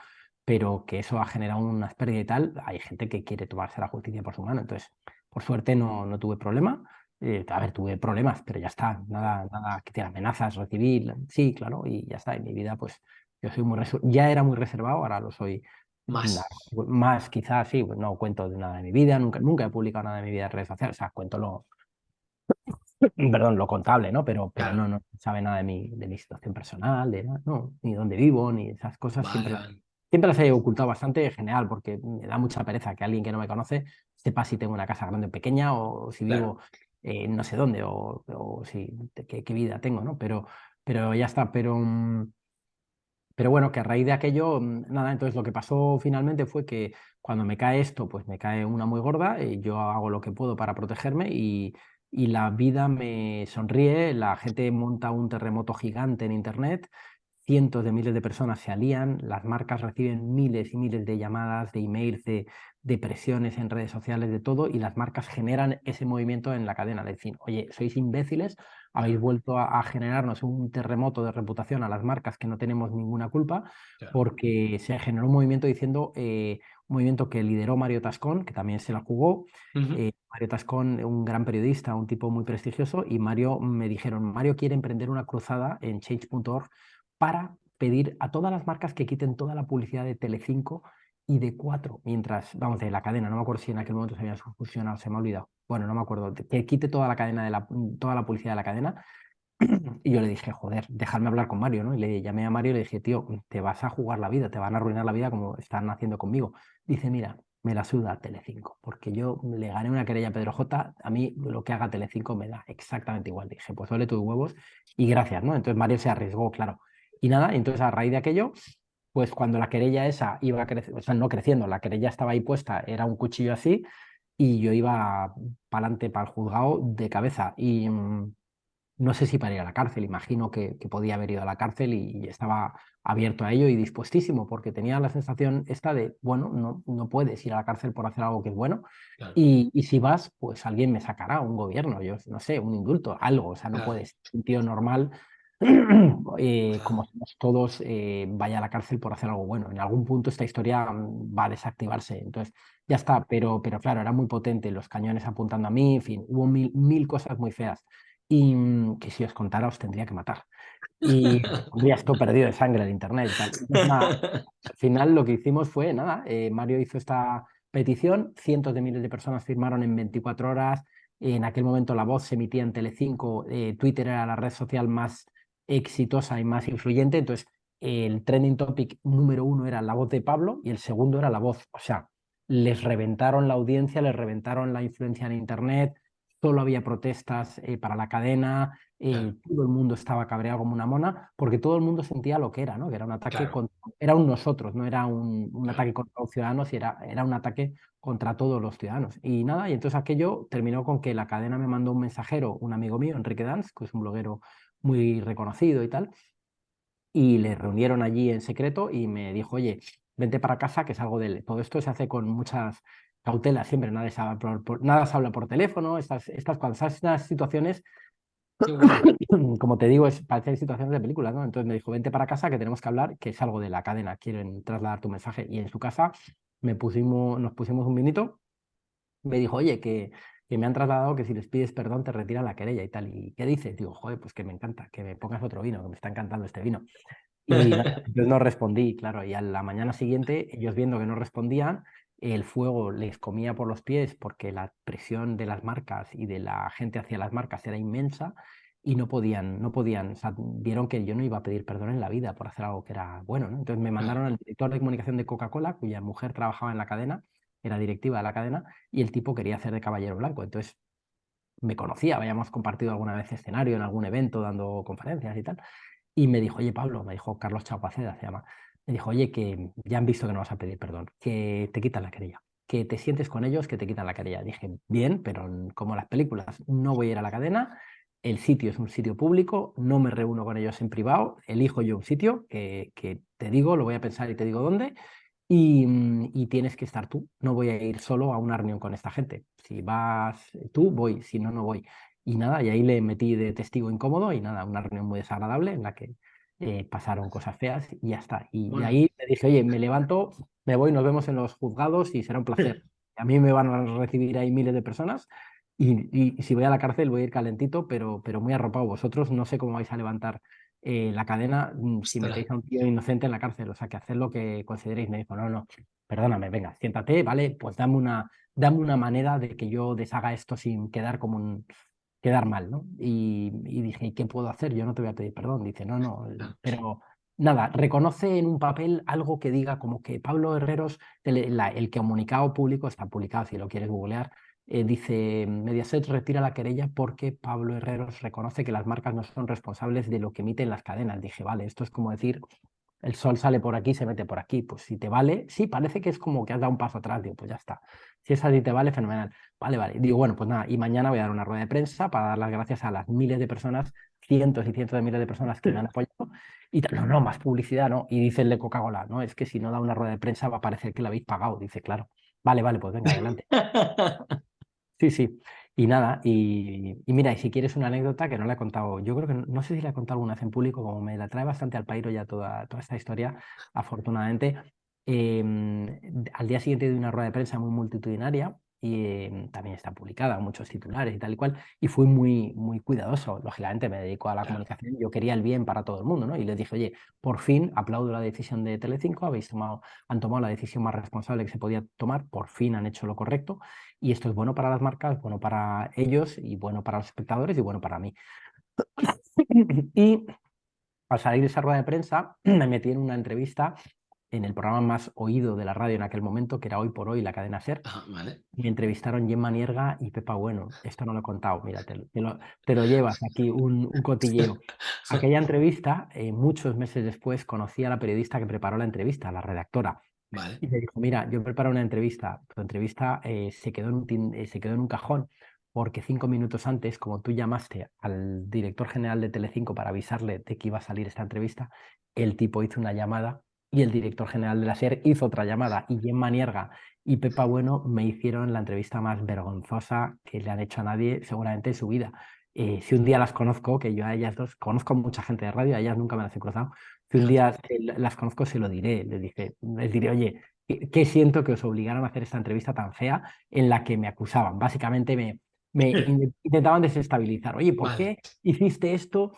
pero que eso ha generado unas pérdidas y tal, hay gente que quiere tomarse la justicia por su mano. Entonces, por suerte no, no tuve problema. Eh, a ver, tuve problemas, pero ya está, nada, nada que tiene amenazas, recibir, sí, claro, y ya está, en mi vida pues yo soy muy ya era muy reservado, ahora lo soy más. más quizás, sí, pues no cuento de nada de mi vida, nunca, nunca he publicado nada de mi vida en redes sociales, o sea, cuento lo, perdón, lo contable, ¿no? Pero, pero no, no sabe nada de mi, de mi situación personal, de no, ni dónde vivo, ni esas cosas. siempre, siempre las he ocultado bastante, genial, porque me da mucha pereza que alguien que no me conoce sepa si tengo una casa grande o pequeña o si vivo no sé dónde o, o si, qué, qué, vida tengo, ¿no? Pero, pero ya está, pero... Mm, pero bueno, que a raíz de aquello, mm, nada, entonces lo que pasó finalmente fue que cuando me cae esto, pues me cae una muy gorda, y yo hago lo que puedo para protegerme y, y la vida me sonríe, la gente monta un terremoto gigante en Internet, cientos de miles de personas se alían, las marcas reciben miles y miles de llamadas, de emails, de, de presiones en redes sociales, de todo, y las marcas generan ese movimiento en la cadena, de decir, oye, sois imbéciles, habéis vuelto a, generarnos un terremoto de reputación a las marcas que no tenemos ninguna culpa, porque se generó un movimiento diciendo, eh, un movimiento que lideró Mario Tascón, que también se la jugó, eh, Mario Tascón, un gran periodista, un tipo muy prestigioso, y Mario me dijeron, Mario quiere emprender una cruzada en change.org para pedir a todas las marcas que quiten toda la publicidad de Telecinco y de cuatro, mientras, vamos, de la cadena, no me acuerdo si en aquel momento se habían fusionado, se me ha olvidado, bueno, no me acuerdo, que quite toda la cadena de la, toda la publicidad de la cadena. Y yo le dije, joder, dejadme hablar con Mario, ¿no? Y le llamé a Mario y le dije, tío, te vas a jugar la vida, te van a arruinar la vida como están haciendo conmigo. Dice, mira, me la suda Telecinco, porque yo le gané una querella a Pedro J, a mí lo que haga Telecinco me da exactamente igual. Dije, pues vale tus huevos y gracias, ¿no? Entonces Mario se arriesgó, claro. Y nada, entonces a raíz de aquello, pues cuando la querella esa iba creciendo, o sea, no creciendo, la querella estaba ahí puesta, era un cuchillo así, y yo iba para adelante para el juzgado de cabeza. Y mm, no sé si para ir a la cárcel, imagino que, podía haber ido a la cárcel y, estaba abierto a ello y dispuestísimo, porque tenía la sensación esta de, bueno, no, no puedes ir a la cárcel por hacer algo que es bueno, y, y, si vas, pues alguien me sacará, un gobierno, yo no sé, un indulto, algo, o sea, no puedes, un tío normal eh, como somos todos, eh, vaya a la cárcel por hacer algo bueno. En algún punto esta historia mm, va a desactivarse. Entonces, ya está, pero, pero claro, era muy potente, los cañones apuntando a mí, en fin, hubo mil, mil cosas muy feas. Y mm, que si os contara os tendría que matar. Y tendría esto perdido de sangre en internet. al final lo que hicimos fue, nada, eh, Mario hizo esta petición, cientos de miles de personas firmaron en 24 horas, en aquel momento la voz se emitía en Telecinco, Twitter era la red social más exitosa y más influyente. Entonces, el trending topic número uno era la voz de Pablo y el segundo era la voz. O sea, les reventaron la audiencia, les reventaron la influencia en Internet, solo había protestas eh, para la cadena, eh, todo el mundo estaba cabreado como una mona, porque todo el mundo sentía lo que era, ¿no? Que era un ataque contra, era un nosotros, no era un, un ataque contra los ciudadanos, era, era un ataque contra todos los ciudadanos. Y nada, y entonces aquello terminó con que la cadena me mandó un mensajero, un amigo mío, Enrique Danz, que es un bloguero muy reconocido y tal, y le reunieron allí en secreto y me dijo, oye, vente para casa que es algo de Todo esto se hace con muchas cautelas, siempre nada se habla por, nada se habla por teléfono, estas, estas, estas situaciones, como te digo, es, parecen situaciones de películas, ¿no? Entonces me dijo, vente para casa que tenemos que hablar, que es algo de la cadena, quieren trasladar tu mensaje. Y en su casa me pusimos, nos pusimos un vinito, me dijo, oye, que que me han trasladado que si les pides perdón te retiran la querella y tal. ¿Y qué dices? Digo, joder, pues que me encanta, que me pongas otro vino, que me está encantando este vino. Y yo no respondí, claro, y a la mañana siguiente, ellos viendo que no respondían, el fuego les comía por los pies porque la presión de las marcas y de la gente hacia las marcas era inmensa. y no podían, no podían, o sea, vieron que yo no iba a pedir perdón en la vida por hacer algo que era bueno, ¿no? Entonces me mandaron al director de comunicación de Coca-Cola, cuya mujer trabajaba en la cadena, era directiva de la cadena, y el tipo quería hacer de caballero blanco. Entonces me conocía, habíamos compartido alguna vez escenario en algún evento dando conferencias y tal, y me dijo, oye Pablo, me dijo Carlos Chaguaceda, se llama, me dijo, oye, que ya han visto que no vas a pedir perdón, que te quitan la querella, que te sientes con ellos, que te quitan la querella. Dije, bien, pero como las películas, no voy a ir a la cadena, el sitio es un sitio público, no me reúno con ellos en privado, elijo yo un sitio que, te digo, lo voy a pensar y te digo dónde, mm, y, tienes que estar tú. No voy a ir solo a una reunión con esta gente. Si vas tú, voy, si no, no voy. Y nada, y ahí le metí de testigo incómodo y nada, una reunión muy desagradable en la que eh, pasaron cosas feas y ya está. Y, y, ahí le dije, oye, me levanto, me voy, nos vemos en los juzgados y será un placer. A mí me van a recibir ahí miles de personas y, si voy a la cárcel voy a ir calentito, pero, pero muy arropado. Vosotros no sé cómo vais a levantar eh, la cadena mm, si metéis a un tío inocente en la cárcel. O sea, que haced lo que consideréis. Me dijo, no, no, perdóname, venga, siéntate, ¿vale? Pues dame una, dame una manera de que yo deshaga esto sin quedar como un quedar mal, ¿no? Y, dije, ¿y qué puedo hacer? Yo no te voy a pedir perdón. Dice, no, no, pero nada, reconoce en un papel algo que diga como que Pablo Herreros, el, el comunicado público está publicado, si lo quieres googlear, eh, dice, Mediaset retira la querella porque Pablo Herreros reconoce que las marcas no son responsables de lo que emiten las cadenas. Dije, vale, esto es como decir, el sol sale por aquí, se mete por aquí. Pues si te vale, sí, parece que es como que has dado un paso atrás. Digo, pues ya está. Si es así te vale, fenomenal. Vale, vale. Digo, bueno, pues nada, y mañana voy a dar una rueda de prensa para dar las gracias a las miles de personas, cientos y cientos de miles de personas que me han apoyado. Y no, no, más publicidad, ¿no? Y dice el Coca-Cola, no, es que si no da una rueda de prensa va a parecer que la habéis pagado. Dice, claro. Vale, vale, pues venga, adelante. Sí, sí. Y nada, y, mira, y si quieres una anécdota que no la he contado, yo creo que no, sé si la he contado alguna vez en público, como me la trae bastante al pairo ya toda, toda esta historia, afortunadamente. Em, al día siguiente de una rueda de prensa muy multitudinaria, y em, también está publicada, muchos titulares y tal y cual, y fui muy, muy cuidadoso, lógicamente me dedico a la comunicación, yo quería el bien para todo el mundo, ¿no? Y les dije, oye, por fin aplaudo la decisión de Telecinco, habéis tomado, han tomado la decisión más responsable que se podía tomar, por fin han hecho lo correcto, y esto es bueno para las marcas, bueno para ellos, y bueno para los espectadores, y bueno para mí. y al salir de esa rueda de prensa, me metí en una entrevista en el programa más oído de la radio en aquel momento, que era Hoy por Hoy, la cadena SER. Ah, me entrevistaron Gemma Nierga y Pepa Bueno. Esto no lo he contado, mira, te, lo, llevas aquí, un, un cotilleo. Aquella entrevista, eh, muchos meses después, conocí a la periodista que preparó la entrevista, la redactora. Y me dijo, mira, yo preparo una entrevista. Tu entrevista eh, se, quedó en un eh, se quedó en un cajón porque cinco minutos antes, como tú llamaste al director general de Telecinco para avisarle de que iba a salir esta entrevista, el tipo hizo una llamada y el director general de la SER hizo otra llamada y Gemma Nierga y Pepa Bueno me hicieron la entrevista más vergonzosa que le han hecho a nadie seguramente en su vida. Eh, si un día las conozco, que yo a ellas dos conozco mucha gente de radio, a ellas nunca me las he cruzado, si un día las conozco se lo diré, les, dije, les diré, oye, ¿qué siento que os obligaron a hacer esta entrevista tan fea en la que me acusaban? Básicamente me, me intentaban desestabilizar. Oye, ¿por qué hiciste esto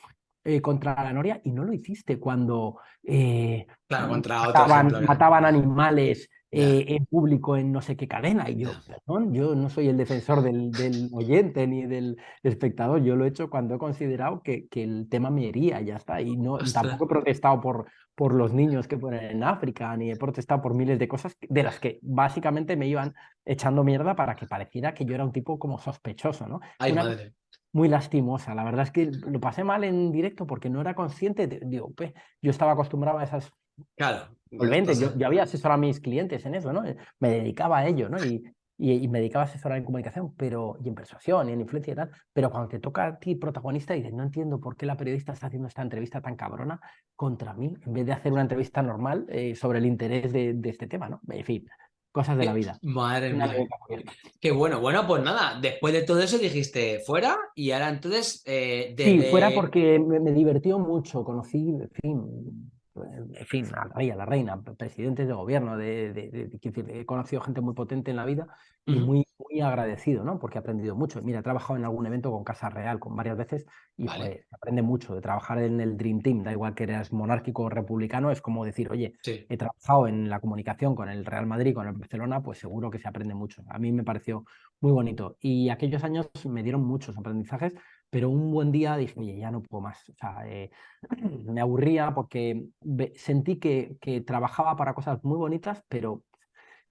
eh, contra la Noria y no lo hiciste cuando eh, mataban, animales eh, en público en no sé qué cadena. Y yo, perdón, yo no soy el defensor del, del, oyente ni del espectador, yo lo he hecho cuando he considerado que, que el tema me hería, ya está. Y no, tampoco he protestado por, por los niños que ponen en África, ni he protestado por miles de cosas de las que básicamente me iban echando mierda para que pareciera que yo era un tipo como sospechoso, ¿no? Ay, madre muy lastimosa. La verdad es que lo pasé mal en directo porque no era consciente. digo, pues, yo estaba acostumbrado a esas Claro. Yo, yo, había asesorado a mis clientes en eso, ¿no? Me dedicaba a ello, ¿no? Y, y, me dedicaba a asesorar en comunicación, pero, y en persuasión, y en influencia y tal. Pero cuando te toca a ti protagonista, dices, no entiendo por qué la periodista está haciendo esta entrevista tan cabrona contra mí, en vez de hacer una entrevista normal eh, sobre el interés de, de este tema, ¿no? En fin, cosas de la vida. Madre mía. Qué bueno. Bueno, pues nada, después de todo eso dijiste fuera y ahora entonces... Eh, Sí, fuera porque me, me, divirtió mucho, conocí, en fin, en fin, a la rey, a la reina, presidentes de gobierno, de, de, he conocido gente muy potente en la vida y muy, muy agradecido, ¿no? Porque he aprendido mucho. Mira, he trabajado en algún evento con Casa Real, con varias veces, y pues, aprende mucho de trabajar en el Dream Team, da igual que eras monárquico o republicano, es como decir, oye, he trabajado en la comunicación con el Real Madrid, con el Barcelona, pues seguro que se aprende mucho. A mí me pareció muy bonito. Y aquellos años me dieron muchos aprendizajes, pero un buen día dije, oye, ya no puedo más. O sea, eh, me aburría porque sentí que, que trabajaba para cosas muy bonitas, pero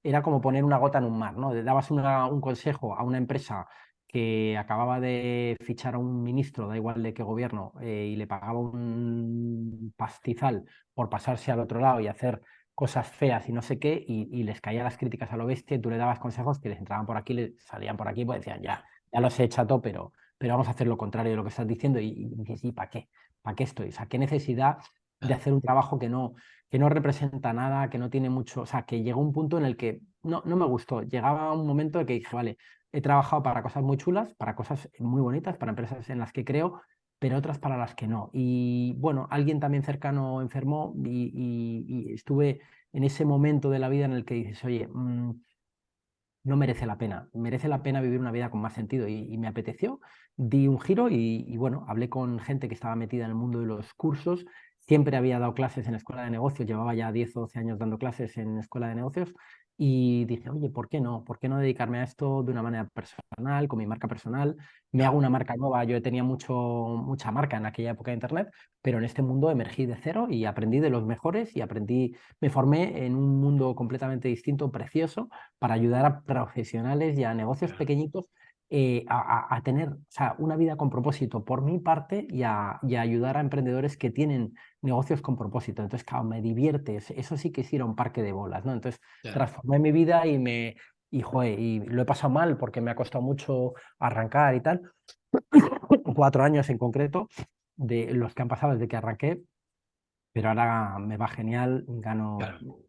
era como poner una gota en un mar, ¿no? Dabas un consejo a una empresa que acababa de fichar a un ministro, da igual de qué gobierno, eh, y le pagaba un pastizal por pasarse al otro lado y hacer cosas feas y no sé qué, y, les caían las críticas a lo bestia, y tú le dabas consejos que les entraban por aquí, les salían por aquí, pues decían, ya, ya los he todo, pero, pero vamos a hacer lo contrario de lo que estás diciendo. Y, y dices, ¿y para qué? ¿Para qué estoy? O sea, ¿qué necesidad de hacer un trabajo que no, que no representa nada, que no tiene mucho, o sea, que llegó un punto en el que no, no me gustó. Llegaba un momento en que dije, vale, he trabajado para cosas muy chulas, para cosas muy bonitas, para empresas en las que creo, pero otras para las que no. Y bueno, alguien también cercano enfermó y, estuve en ese momento de la vida en el que dices, oye, mm, no merece la pena, merece la pena vivir una vida con más sentido y, me apeteció, di un giro y, y, bueno, hablé con gente que estaba metida en el mundo de los cursos, siempre había dado clases en escuela de negocios, llevaba ya 10 o 12 años dando clases en escuela de negocios y dije, oye, ¿por qué no? ¿Por qué no dedicarme a esto de una manera personal, con mi marca personal? Me hago una marca nueva. Yo tenía mucho, mucha marca en aquella época de Internet, pero en este mundo emergí de cero y aprendí de los mejores y aprendí, me formé en un mundo completamente distinto, precioso, para ayudar a profesionales y a negocios pequeñitos eh, a, tener o sea, una vida con propósito por mi parte y a, ayudar a emprendedores que tienen negocios con propósito. Entonces, claro, me divierte, eso sí que es ir a un parque de bolas, ¿no? Entonces, transformé mi vida y me, y, y lo he pasado mal porque me ha costado mucho arrancar y tal. Cuatro años en concreto, de los que han pasado desde que arranqué, pero ahora me va genial, gano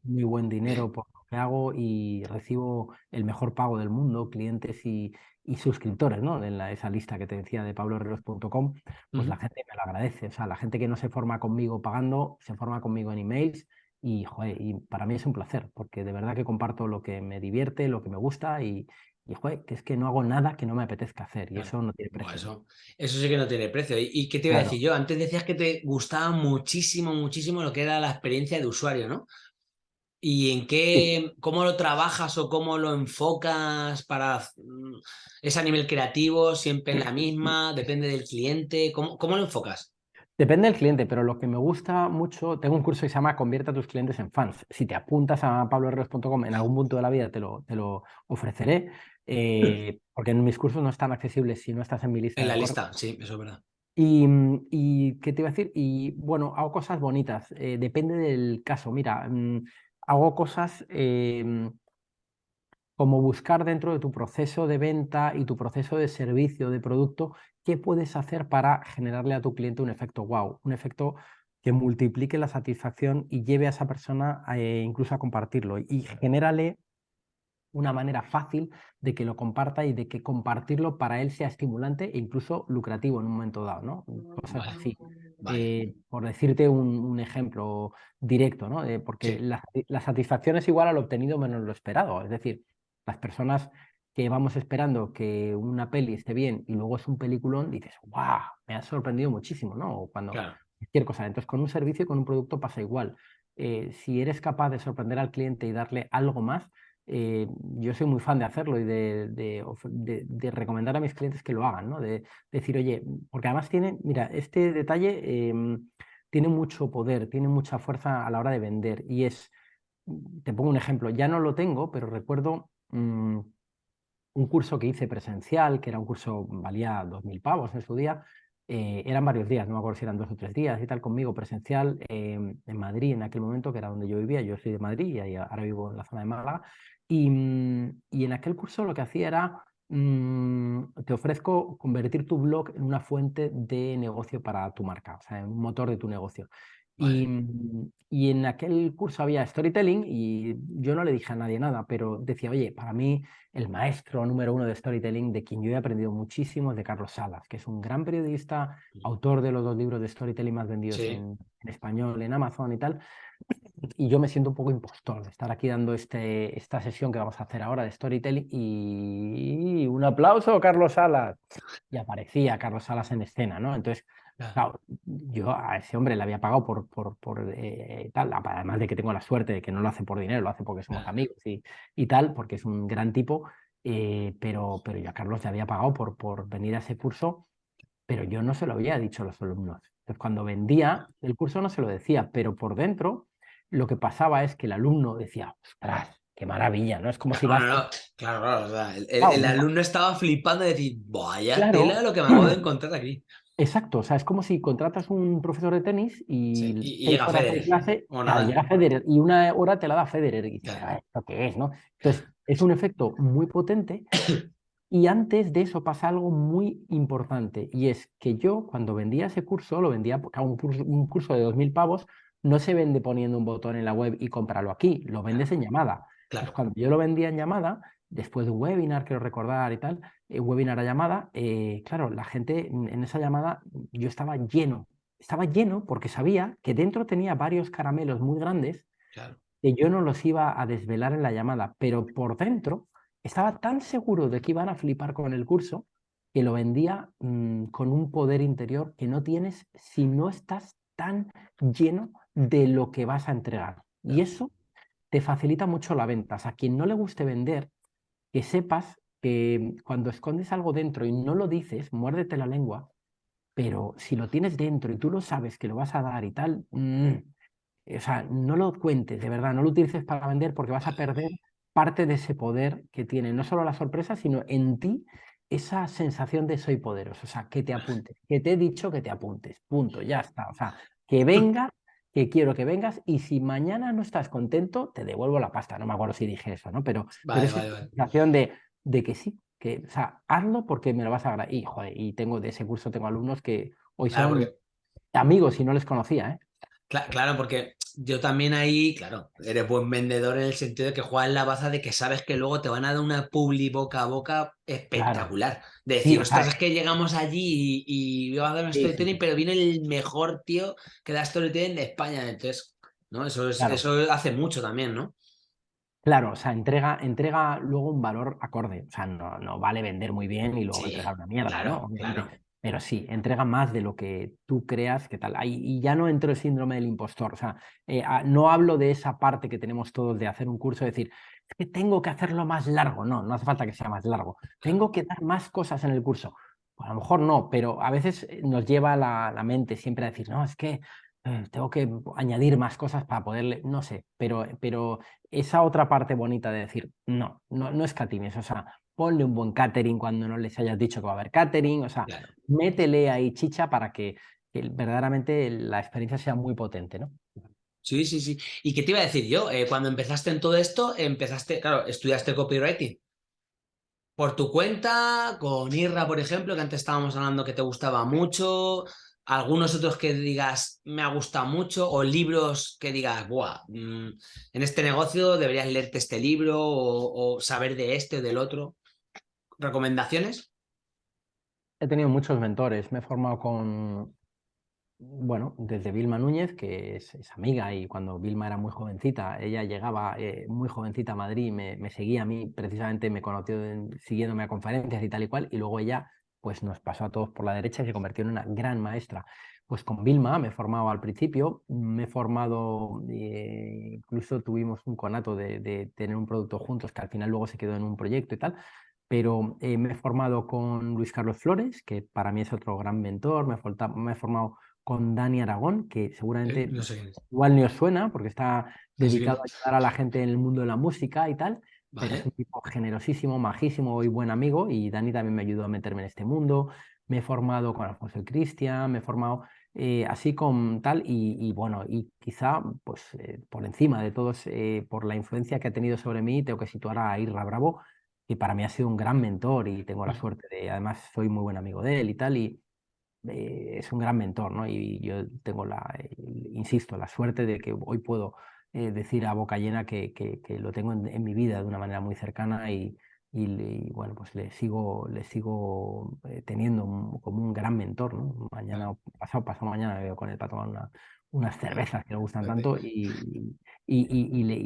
muy buen dinero por que hago y recibo el mejor pago del mundo, clientes y, y suscriptores, ¿no? En la, esa lista que te decía de pabloherreros.com, pues la gente me lo agradece. O sea, la gente que no se forma conmigo pagando, se forma conmigo en emails y, joder, y para mí es un placer, porque de verdad que comparto lo que me divierte, lo que me gusta y, y joder, que es que no hago nada que no me apetezca hacer y eso no tiene precio. eso, eso sí que no tiene precio. ¿Y, qué te iba a decir yo? Antes decías que te gustaba muchísimo, muchísimo lo que era la experiencia de usuario, ¿no? ¿Y en qué, cómo lo trabajas o cómo lo enfocas para... Mm, ¿Es a nivel creativo, siempre en la misma? ¿Depende del cliente? ¿Cómo, cómo lo enfocas? Depende del cliente, pero lo que me gusta mucho, tengo un curso que se llama Convierte a tus clientes en fans. Si te apuntas a pabloherreros.com en algún punto de la vida te lo, te lo ofreceré, eh, porque en mis cursos no están accesibles si no estás en mi lista. En la lista, sí, eso es verdad. Y, y, ¿qué te iba a decir? Y bueno, hago cosas bonitas, eh, depende del caso. Mira, mm, hago cosas em, como buscar dentro de tu proceso de venta y tu proceso de servicio, de producto, qué puedes hacer para generarle a tu cliente un efecto wow, un efecto que multiplique la satisfacción y lleve a esa persona eh, incluso a compartirlo y genérale una manera fácil de que lo comparta y de que compartirlo para él sea estimulante e incluso lucrativo en un momento dado, ¿no? Cosas así. Eh, por decirte un, ejemplo directo, ¿no? Eh, porque la, satisfacción es igual al obtenido menos lo esperado. Es decir, las personas que vamos esperando que una peli esté bien y luego es un peliculón, dices, ¡guau! Me ha sorprendido muchísimo, ¿no? cuando cualquier cosa. Entonces, con un servicio y con un producto pasa igual. Eh, si eres capaz de sorprender al cliente y darle algo más, eh, yo soy muy fan de hacerlo y de, de, recomendar a mis clientes que lo hagan, ¿no? De, decir, oye, porque además tiene, mira, este detalle em, tiene mucho poder, tiene mucha fuerza a la hora de vender y es, te pongo un ejemplo, ya no lo tengo, pero recuerdo mm, un curso que hice presencial, que era un curso, valía 2.000 pavos en su día, eh, eran varios días, no me acuerdo si eran dos o tres días y tal, conmigo presencial em, en Madrid en aquel momento, que era donde yo vivía, yo soy de Madrid y ahora vivo en la zona de Málaga, Mm, y, en aquel curso lo que hacía era, mm, te ofrezco convertir tu blog en una fuente de negocio para tu marca, o sea, en un motor de tu negocio. Y, mm, y, en aquel curso había storytelling y yo no le dije a nadie nada, pero decía, oye, para mí el maestro número uno de storytelling, de quien yo he aprendido muchísimo, es de Carlos Salas, que es un gran periodista, autor de los dos libros de storytelling más vendidos en, en, español, en Amazon y tal y yo me siento un poco impostor de estar aquí dando este, esta sesión que vamos a hacer ahora de storytelling y un aplauso, Carlos Salas. Y aparecía Carlos Salas en escena, ¿no? Entonces, claro, yo a ese hombre le había pagado por, por, por eh, tal, además de que tengo la suerte de que no lo hace por dinero, lo hace porque somos amigos y, y tal, porque es un gran tipo, eh, pero, pero yo a Carlos le había pagado por, por venir a ese curso pero yo no se lo había dicho a los alumnos. Entonces, cuando vendía el curso no se lo decía, pero por dentro lo que pasaba es que el alumno decía, ostras, qué maravilla, ¿no? Es como si vas... claro, claro, el, alumno estaba flipando de decir, vaya tela lo que me acabo de encontrar aquí. Exacto, o sea, es como si contratas un profesor de tenis y, llega Federer. Clase, llega Federer y una hora te la da Federer y dices, ah, ¿esto qué es? ¿no? Entonces, es un efecto muy potente y antes de eso pasa algo muy importante y es que yo cuando vendía ese curso, lo vendía, porque un curso, un curso de 2.000 pavos, no se vende poniendo un botón en la web y cómpralo aquí, lo vendes en llamada. Claro. cuando yo lo vendía en llamada, después de un webinar, quiero recordar y tal, eh, webinar a llamada, eh, claro, la gente en esa llamada yo estaba lleno, estaba lleno porque sabía que dentro tenía varios caramelos muy grandes que yo no los iba a desvelar en la llamada, pero por dentro estaba tan seguro de que iban a flipar con el curso que lo vendía mm, con un poder interior que no tienes si no estás tan lleno de lo que vas a entregar. Y eso te facilita mucho la venta. O sea, a quien no le guste vender, que sepas que cuando escondes algo dentro y no lo dices, muérdete la lengua, pero si lo tienes dentro y tú lo sabes que lo vas a dar y tal, mm, o sea, no lo cuentes, de verdad, no lo utilices para vender porque vas a perder parte de ese poder que tiene no solo la sorpresa, sino en ti esa sensación de soy poderoso, o sea, que te apuntes, que te he dicho que te apuntes, punto, ya está, o sea, que venga que quiero que vengas y si mañana no estás contento, te devuelvo la pasta. No me acuerdo si dije eso, ¿no? Pero, esa sensación de, de que sí, que, o sea, hazlo porque me lo vas a agradecer. Y, joder, y tengo de ese curso, tengo alumnos que hoy son amigos y no les conocía, ¿eh? Claro, porque yo también ahí, claro, eres buen vendedor en el sentido de que juegas la baza de que sabes que luego te van a dar una publi boca a boca espectacular. De decir, ostras, es que llegamos allí y, y a dar un storytelling, pero viene el mejor tío que da storytelling de España. Entonces, ¿no? Eso, es, eso hace mucho también, ¿no? Claro, o sea, entrega, entrega luego un valor acorde. O sea, no, no vale vender muy bien y luego entregar una mierda, ¿no? Claro. Pero sí, entrega más de lo que tú creas que tal. Y ya no entro el síndrome del impostor. O sea, eh, no hablo de esa parte que tenemos todos de hacer un curso, decir, es que tengo que hacerlo más largo. No, no hace falta que sea más largo. Tengo que dar más cosas en el curso. Pues a lo mejor no, pero a veces eh, nos lleva la, la mente siempre a decir, no, es que eh, tengo que añadir más cosas para poderle, no sé, pero, pero esa otra parte bonita de decir, no, no, no es catimes, o sea, ponle un buen catering cuando no les hayas dicho que va a haber catering, o sea, métele ahí chicha para que, verdaderamente la experiencia sea muy potente, ¿no? Sí, sí, sí. ¿Y qué te iba a decir yo? Eh, cuando empezaste en todo esto, empezaste, claro, estudiaste copywriting. Por tu cuenta, con Irra, por ejemplo, que antes estábamos hablando que te gustaba mucho, algunos otros que digas me ha gustado mucho o libros que digas, Buah, mm, en este negocio deberías leerte este libro o, o, saber de este o del otro. ¿Recomendaciones? He tenido muchos mentores. Me he formado con, bueno, desde Vilma Núñez, que es, amiga y cuando Vilma era muy jovencita, ella llegaba eh, muy jovencita a Madrid, me, me, seguía a mí, precisamente me conoció siguiéndome a conferencias y tal y cual, y luego ella pues nos pasó a todos por la derecha y se convirtió en una gran maestra. Pues con Vilma me he formado al principio, me he formado, eh, incluso tuvimos un conato de, de, tener un producto juntos que al final luego se quedó en un proyecto y tal, pero eh, me he formado con Luis Carlos Flores, que para mí es otro gran mentor, me he, me he formado con Dani Aragón, que seguramente eh, igual ni os suena, porque está dedicado a ayudar a la gente en el mundo de la música y tal, pero es un tipo generosísimo, majísimo y buen amigo, y Dani también me ayudó a meterme en este mundo, me he formado con Alfonso Cristian, me he formado eh, así con tal, y, bueno, y quizá pues por encima de todos, por la influencia que ha tenido sobre mí, tengo que situar a Irra Bravo, y para mí ha sido un gran mentor y tengo la suerte de, además soy muy buen amigo de él y tal, y eh, es un gran mentor, ¿no? Y yo tengo la, insisto, la suerte de que hoy puedo eh, decir a boca llena que, que, que lo tengo en, mi vida de una manera muy cercana y, y, bueno, pues le sigo, le sigo eh, teniendo como un gran mentor, ¿no? Mañana, pasado, pasado mañana me veo con él para tomar una, unas cervezas que le gustan tanto y, y,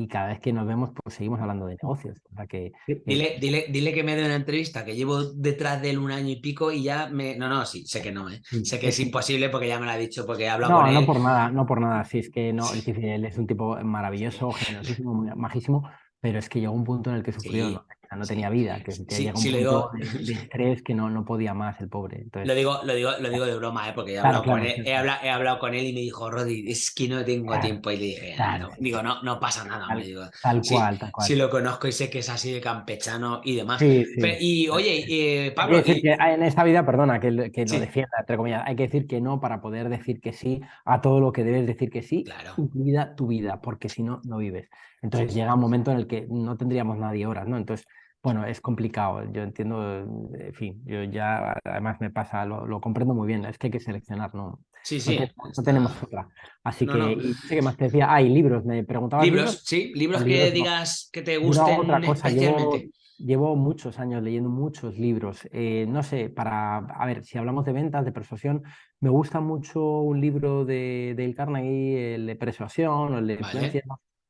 y, cada vez que nos vemos pues seguimos hablando de negocios. O que, dile, dile, dile, que me dé una entrevista, que llevo detrás de él un año y pico y ya me... No, no, sí, sé que no, ¿eh? sé que es imposible porque ya me lo ha dicho, porque he hablado no, con él. No, por nada, no por nada, sí, es que no, él es un tipo maravilloso, generosísimo, majísimo, pero es que llegó un punto en el que sufrió, no tenía vida, que, que llega un punto de, estrés que no, no podía más el pobre. Entonces... Lo, digo, lo, digo, lo digo de broma, ¿eh? porque he, hablado con él, he, hablado, con él y me dijo, Rodi, es que no tengo tiempo. Y le dije, no, digo, no, no pasa nada. Tal, digo, tal cual, tal cual. Si lo conozco y sé que es así de campechano y demás. y oye, eh, Pablo... Hay que decir que en esta vida, perdona, que, que lo defienda, entre comillas, hay que decir que no para poder decir que sí a todo lo que debes decir que sí, claro. incluida tu vida, porque si no, no vives. Entonces llega un momento en el que no tendríamos nadie horas, ¿no? Entonces bueno, es complicado, yo entiendo, en fin, yo ya además me pasa, lo, comprendo muy bien, es que hay que seleccionar, ¿no? Sí, sí. No, tenemos otra. Así que, y sé que más te decía, hay libros, me preguntaba. Libros, sí, libros que digas que te gusten otra cosa, especialmente. Llevo, muchos años leyendo muchos libros. Eh, no sé, para, a ver, si hablamos de ventas, de persuasión, me gusta mucho un libro de Dale Carnegie, el de persuasión o el de influencia,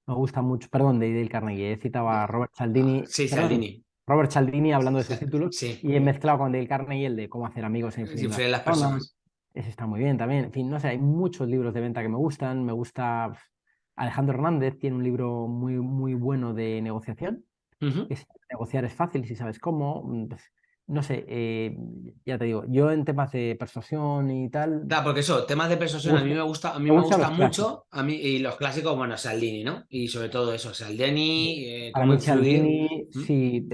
me gusta mucho, perdón, de Dale Carnegie, he citado a Robert Cialdini. Sí, Cialdini. Robert Cialdini hablando de sus títulos y he mezclado con Dale Carnegie el de cómo hacer amigos e influir las personas. Ese está muy bien también. En fin, no sé, hay muchos libros de venta que me gustan. Me gusta Alejandro Hernández, tiene un libro muy, muy bueno de negociación. negociar es fácil si sabes cómo. Mm, pues, no sé, eh, ya te digo, yo en temas de persuasión y tal. Da, porque eso, temas de persuasión a mí me gusta, a mí me, gusta, mucho, a mí, y los clásicos, bueno, Saldini, ¿no? Y sobre todo eso, Saldini. Eh, Para mí, Saldini, ¿Mm? sí,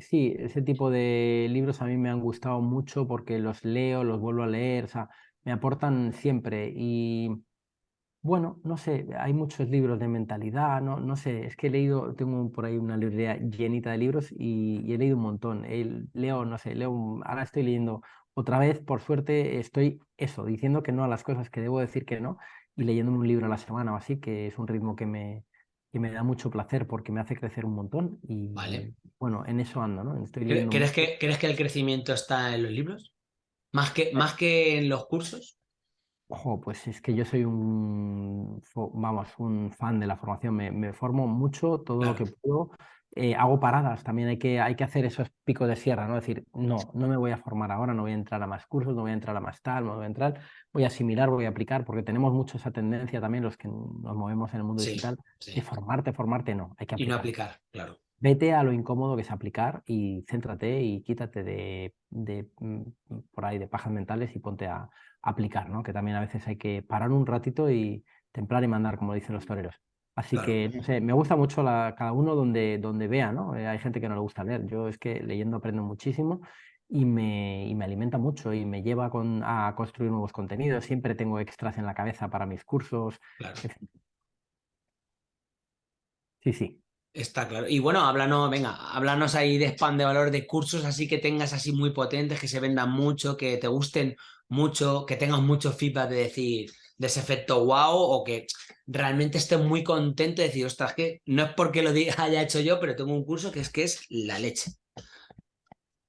sí, ese tipo de libros a mí me han gustado mucho porque los leo, los vuelvo a leer, o sea, me aportan siempre. Y bueno, no sé, hay muchos libros de mentalidad, no, no sé, es que he leído, tengo por ahí una librería llenita de libros y, he leído un montón. leo, no sé, leo, ahora estoy leyendo otra vez, por suerte, estoy eso, diciendo que no a las cosas que debo decir que no y leyendo un libro a la semana o así, que es un ritmo que me, que me da mucho placer porque me hace crecer un montón y vale. bueno, en eso ando, ¿no? Estoy ¿Crees, que, ¿Crees que el crecimiento está en los libros? ¿Más que, más que en los cursos? Ojo, pues es que yo soy un, vamos, un fan de la formación, me, formo mucho todo lo que puedo, eh, hago paradas, también hay que, hay que hacer esos picos de sierra, ¿no? decir, no, no me voy a formar ahora, no voy a entrar a más cursos, no voy a entrar a más tal, no voy a entrar, voy a asimilar, voy a aplicar, porque tenemos mucho esa tendencia también los que nos movemos en el mundo digital, de formarte, formarte, no, hay que aplicar. Y no aplicar, claro. Vete a lo incómodo que es aplicar y céntrate y quítate de, de mm, por ahí de pajas mentales y ponte a, aplicar, ¿no? Que también a veces hay que parar un ratito y templar y mandar, como dicen los toreros. Así que, no sé, me gusta mucho la, cada uno donde, donde vea, ¿no? Eh, hay gente que no le gusta leer. Yo es que leyendo aprendo muchísimo y me, y me alimenta mucho y me lleva con, a construir nuevos contenidos. Siempre tengo extras en la cabeza para mis cursos. Sí, sí. Está claro. Y bueno, háblanos, venga, háblanos ahí de spam de valor de cursos así que tengas así muy potentes, que se vendan mucho, que te gusten mucho, que tengas mucho feedback de decir, de ese efecto wow, o que realmente estés muy contento de decir, ostras, que no es porque lo haya hecho yo, pero tengo un curso que es que es la leche.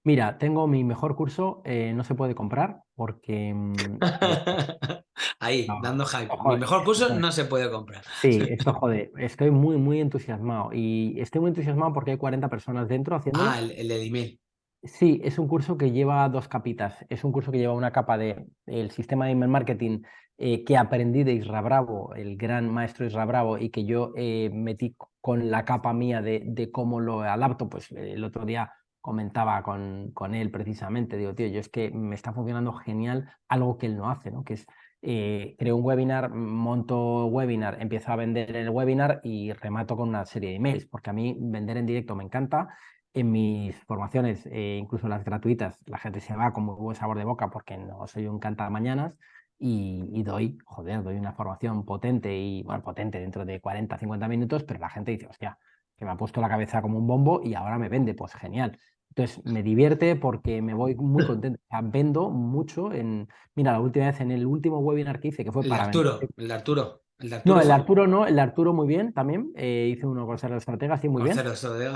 Mira, tengo mi mejor curso, eh, no se puede comprar porque... Mm, Ahí, dando hype. mi mejor curso no se puede comprar. Sí, esto jode. Estoy muy, muy entusiasmado y estoy muy entusiasmado porque hay 40 personas dentro haciendo... Ah, el, el de email. Sí, es un curso que lleva dos capitas. Es un curso que lleva una capa de el sistema de email marketing eh, que aprendí de Isra Bravo, el gran maestro Isra Bravo, y que yo eh, metí con la capa mía de, de, cómo lo adapto. Pues el otro día comentaba con, con él precisamente, digo, tío, yo es que me está funcionando genial algo que él no hace, ¿no? Que es eh, creo un webinar, monto webinar, empiezo a vender el webinar y remato con una serie de emails, porque a mí vender en directo me encanta en mis formaciones, eh, incluso las gratuitas, la gente se va con muy buen sabor de boca porque no soy un canta mañanas y, doy, joder, doy una formación potente y, bueno, potente dentro de 40, 50 minutos, pero la gente dice, hostia, que me ha puesto la cabeza como un bombo y ahora me vende, pues genial. Entonces me divierte porque me voy muy contento. O sea, vendo mucho en. Mira, la última vez en el último webinar que hice, que fue el para. Arturo, el Arturo. No, el Arturo no, el Arturo muy bien también. Eh, hice uno con Sergio Estratega, sí, muy bien.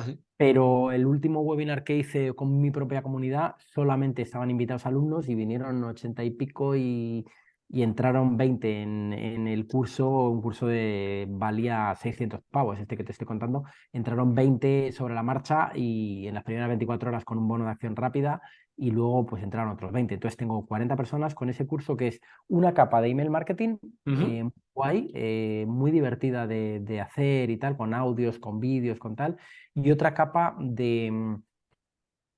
sí. Pero el último webinar que hice con mi propia comunidad, solamente estaban invitados alumnos y vinieron ochenta y pico y, y entraron 20 en, el curso, un curso de valía 600 pavos, este que te estoy contando, entraron 20 sobre la marcha y en las primeras 24 horas con un bono de acción rápida y luego pues entraron otros 20. Entonces tengo 40 personas con ese curso que es una capa de email marketing eh, guay, eh, muy divertida de, de, hacer y tal, con audios, con vídeos, con tal, y otra capa de,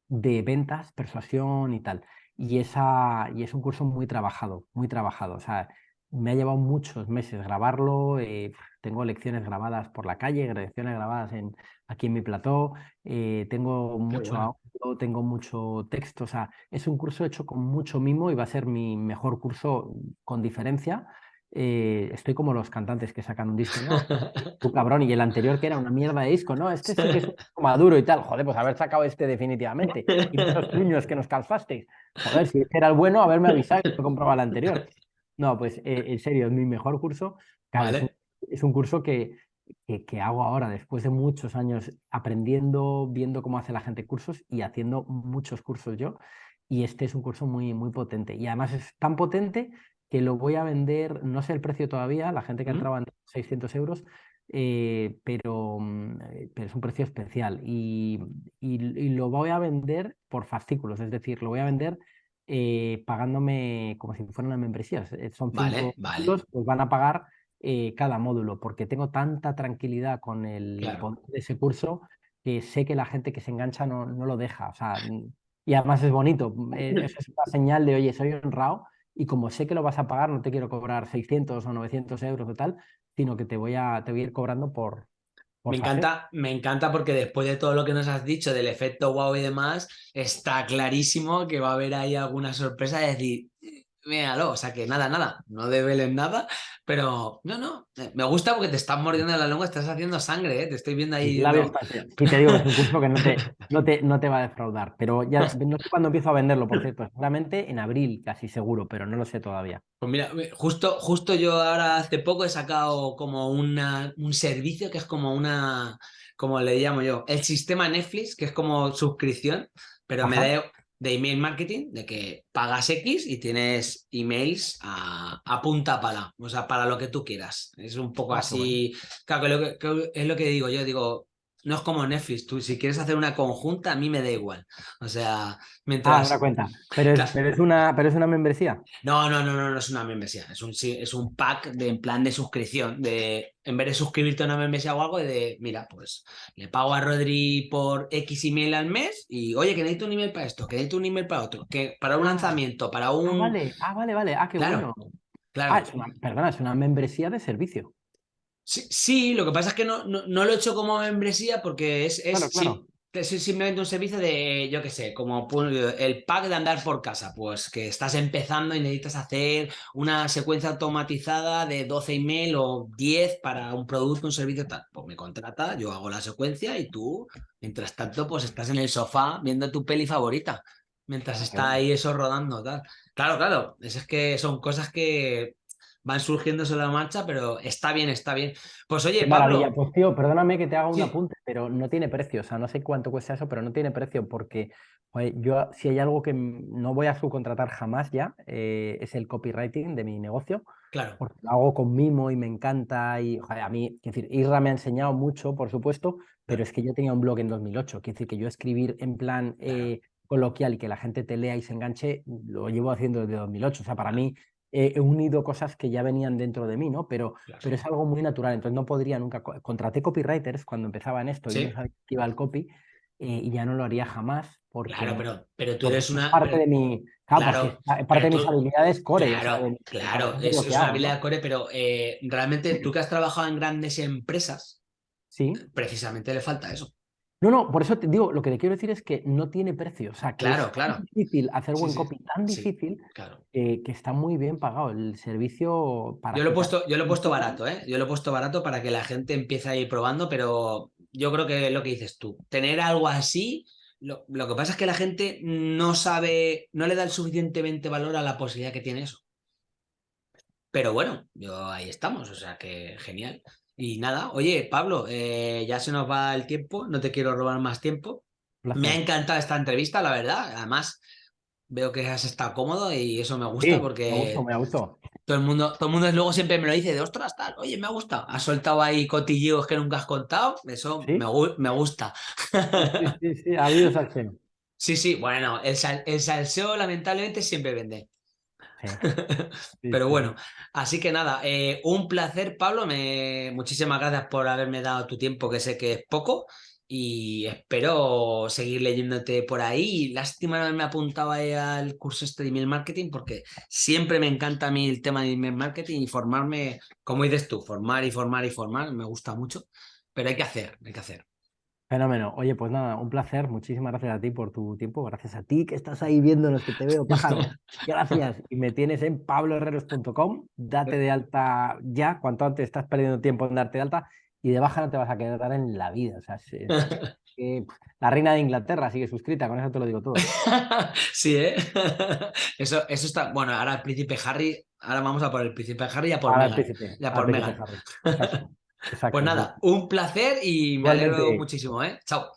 de ventas, persuasión y tal y, esa, y es un curso muy trabajado, muy trabajado. O sea, me ha llevado muchos meses grabarlo, eh, tengo lecciones grabadas por la calle, lecciones grabadas en, aquí en mi plató, eh, tengo mucho audio, tengo mucho texto, o sea, es un curso hecho con mucho mimo y va a ser mi mejor curso con diferencia. Eh, estoy como los cantantes que sacan un disco, ¿no? Tu cabrón, y el anterior que era una mierda de disco, ¿no? Este sí que es maduro y tal. Joder, pues haber sacado este definitivamente. Y los puños que nos calzasteis. Joder, si este era el bueno, haberme avisado que compraba el anterior. No, pues eh, en serio, es mi mejor curso. es, un, curso que, que, hago ahora, después de muchos años aprendiendo, viendo cómo hace la gente cursos y haciendo muchos cursos yo. Y este es un curso muy, muy potente. Y además es tan potente que lo voy a vender, no sé el precio todavía, la gente que ha entraba en 600 euros, eh, pero, mm, eh, pero, es un precio especial y, y, lo voy a vender por fascículos, es decir, lo voy a vender eh, pagándome como si fuera una membresía. Son cinco vale, pues van a pagar cada módulo, porque tengo tanta tranquilidad con el de ese curso que sé que la gente que se engancha no, no lo deja. O sea, y además es bonito. Eso es una señal de, oye, soy honrado y como sé que lo vas a pagar, no te quiero cobrar 600 o 900 euros o tal, sino que te voy a, te voy a ir cobrando por... me encanta, me encanta porque después de todo lo que nos has dicho del efecto wow y demás, está clarísimo que va a haber ahí alguna sorpresa de decir, míralo, o sea que nada, nada, no debeles nada, pero no, no, eh, me gusta porque te estás mordiendo la lengua, estás haciendo sangre, ¿eh? te estoy viendo ahí. Sí, te digo, es un curso que no te, no te, no te va a defraudar, pero ya no sé cuándo empiezo a venderlo, por cierto, seguramente en abril, casi seguro, pero no lo sé todavía. Pues mira, justo, justo yo ahora hace poco he sacado como una, un servicio que es como una, como le llamo yo, el sistema Netflix, que es como suscripción, pero me da, de email marketing, de que pagas X y tienes emails a, punta pala, o sea, para lo que tú quieras. Es un poco ah, así, claro, que, es lo que digo yo, digo, no es como Netflix, tú si quieres hacer una conjunta, a mí me da igual. O sea, mientras... Ah, cuenta. Pero es, pero es, una, pero es una membresía. No, no, no, no, no es una membresía. Es un, es un pack de, en plan de suscripción. De, en vez de suscribirte a una membresía o algo, de, mira, pues le pago a Rodri por X email al mes y, oye, que necesito un email para esto, que necesito un email para otro, que para un lanzamiento, para un... Ah, vale, ah, vale, vale. Ah, qué bueno. Claro. Ah, es una, perdona, es una membresía de servicio. Sí, lo que pasa es que no, no, lo he hecho como membresía porque es, es, simplemente un servicio de, yo qué sé, como el pack de andar por casa, pues que estás empezando y necesitas hacer una secuencia automatizada de 12 email o 10 para un producto, un servicio tal. Pues me contrata, yo hago la secuencia y tú, mientras tanto, pues estás en el sofá viendo tu peli favorita, mientras está ahí eso rodando, tal. Claro, claro, es que son cosas que van surgiendo sobre la marcha, pero está bien, está bien. Pues oye, Pablo... Pues tío, perdóname que te haga un apunte, pero no tiene precio, o sea, no sé cuánto cuesta eso, pero no tiene precio porque yo si hay algo que no voy a subcontratar jamás ya, eh, es el copywriting de mi negocio. Claro. Porque lo hago con mimo y me encanta y a mí, quiero decir, Isra me ha enseñado mucho, por supuesto, pero es que yo tenía un blog en 2008, quiere decir que yo escribir en plan... Eh, coloquial y que la gente te lea y se enganche, lo llevo haciendo desde 2008. O sea, para mí he unido cosas que ya venían dentro de mí, ¿no? Pero, pero es algo muy natural, entonces no podría nunca... Contraté copywriters cuando empezaba en esto y no sabía que iba al copy eh, y ya no lo haría jamás. Porque, claro, pero, pero tú eres una... Parte de mi... Claro, parte de mis habilidades core. Claro, claro, es, una habilidad core, pero eh, realmente tú que has trabajado en grandes empresas, ¿Sí? precisamente le falta eso. No, no, por eso te digo, lo que te quiero decir es que no tiene precio. O sea, que claro, es claro. difícil hacer buen copy, tan difícil que está muy bien pagado el servicio para. Yo lo he puesto, yo lo he puesto barato, ¿eh? Yo lo he puesto barato para que la gente empiece a ir probando, pero yo creo que lo que dices tú, tener algo así. Lo, lo que pasa es que la gente no sabe, no le da el suficientemente valor a la posibilidad que tiene eso. Pero bueno, yo ahí estamos, o sea que genial. Y nada, oye, Pablo, eh, ya se nos va el tiempo, no te quiero robar más tiempo. Me ha encantado esta entrevista, la verdad. Además, veo que has estado cómodo y eso me gusta porque... Me gustó, me gustó. todo el mundo, todo el mundo luego siempre me lo dice de ostras, tal, oye, me ha gustado. Has soltado ahí cotilleos que nunca has contado, eso me, me, gusta. Sí, sí, sí, ha habido salseo. Sí, sí, bueno, el, el salseo lamentablemente siempre vende. Pero bueno, así que nada, eh, un placer, Pablo. Me... Muchísimas gracias por haberme dado tu tiempo, que sé que es poco. Y espero seguir leyéndote por ahí. Lástima no haberme apuntado ahí al curso este de email marketing, porque siempre me encanta a mí el tema de email marketing y formarme, como dices tú, formar y formar y formar, me gusta mucho. Pero hay que hacer, hay que hacer. Fenómeno. Oye, pues nada, un placer. Muchísimas gracias a ti por tu tiempo. Gracias a ti que estás ahí viéndonos, que te veo, pájaro. Gracias. Y me tienes en pabloherreros.com. Date de alta ya. Cuanto antes estás perdiendo tiempo en darte de alta. Y de baja no te vas a quedar en la vida. O sea, la reina de Inglaterra sigue suscrita, con eso te lo digo todo. Sí, ¿eh? Eso, eso está. Bueno, ahora el príncipe Harry. Ahora vamos a por el príncipe Harry y a por Ya por Meghan. Pues nada, un placer y me alegro muchísimo, ¿eh? Chao.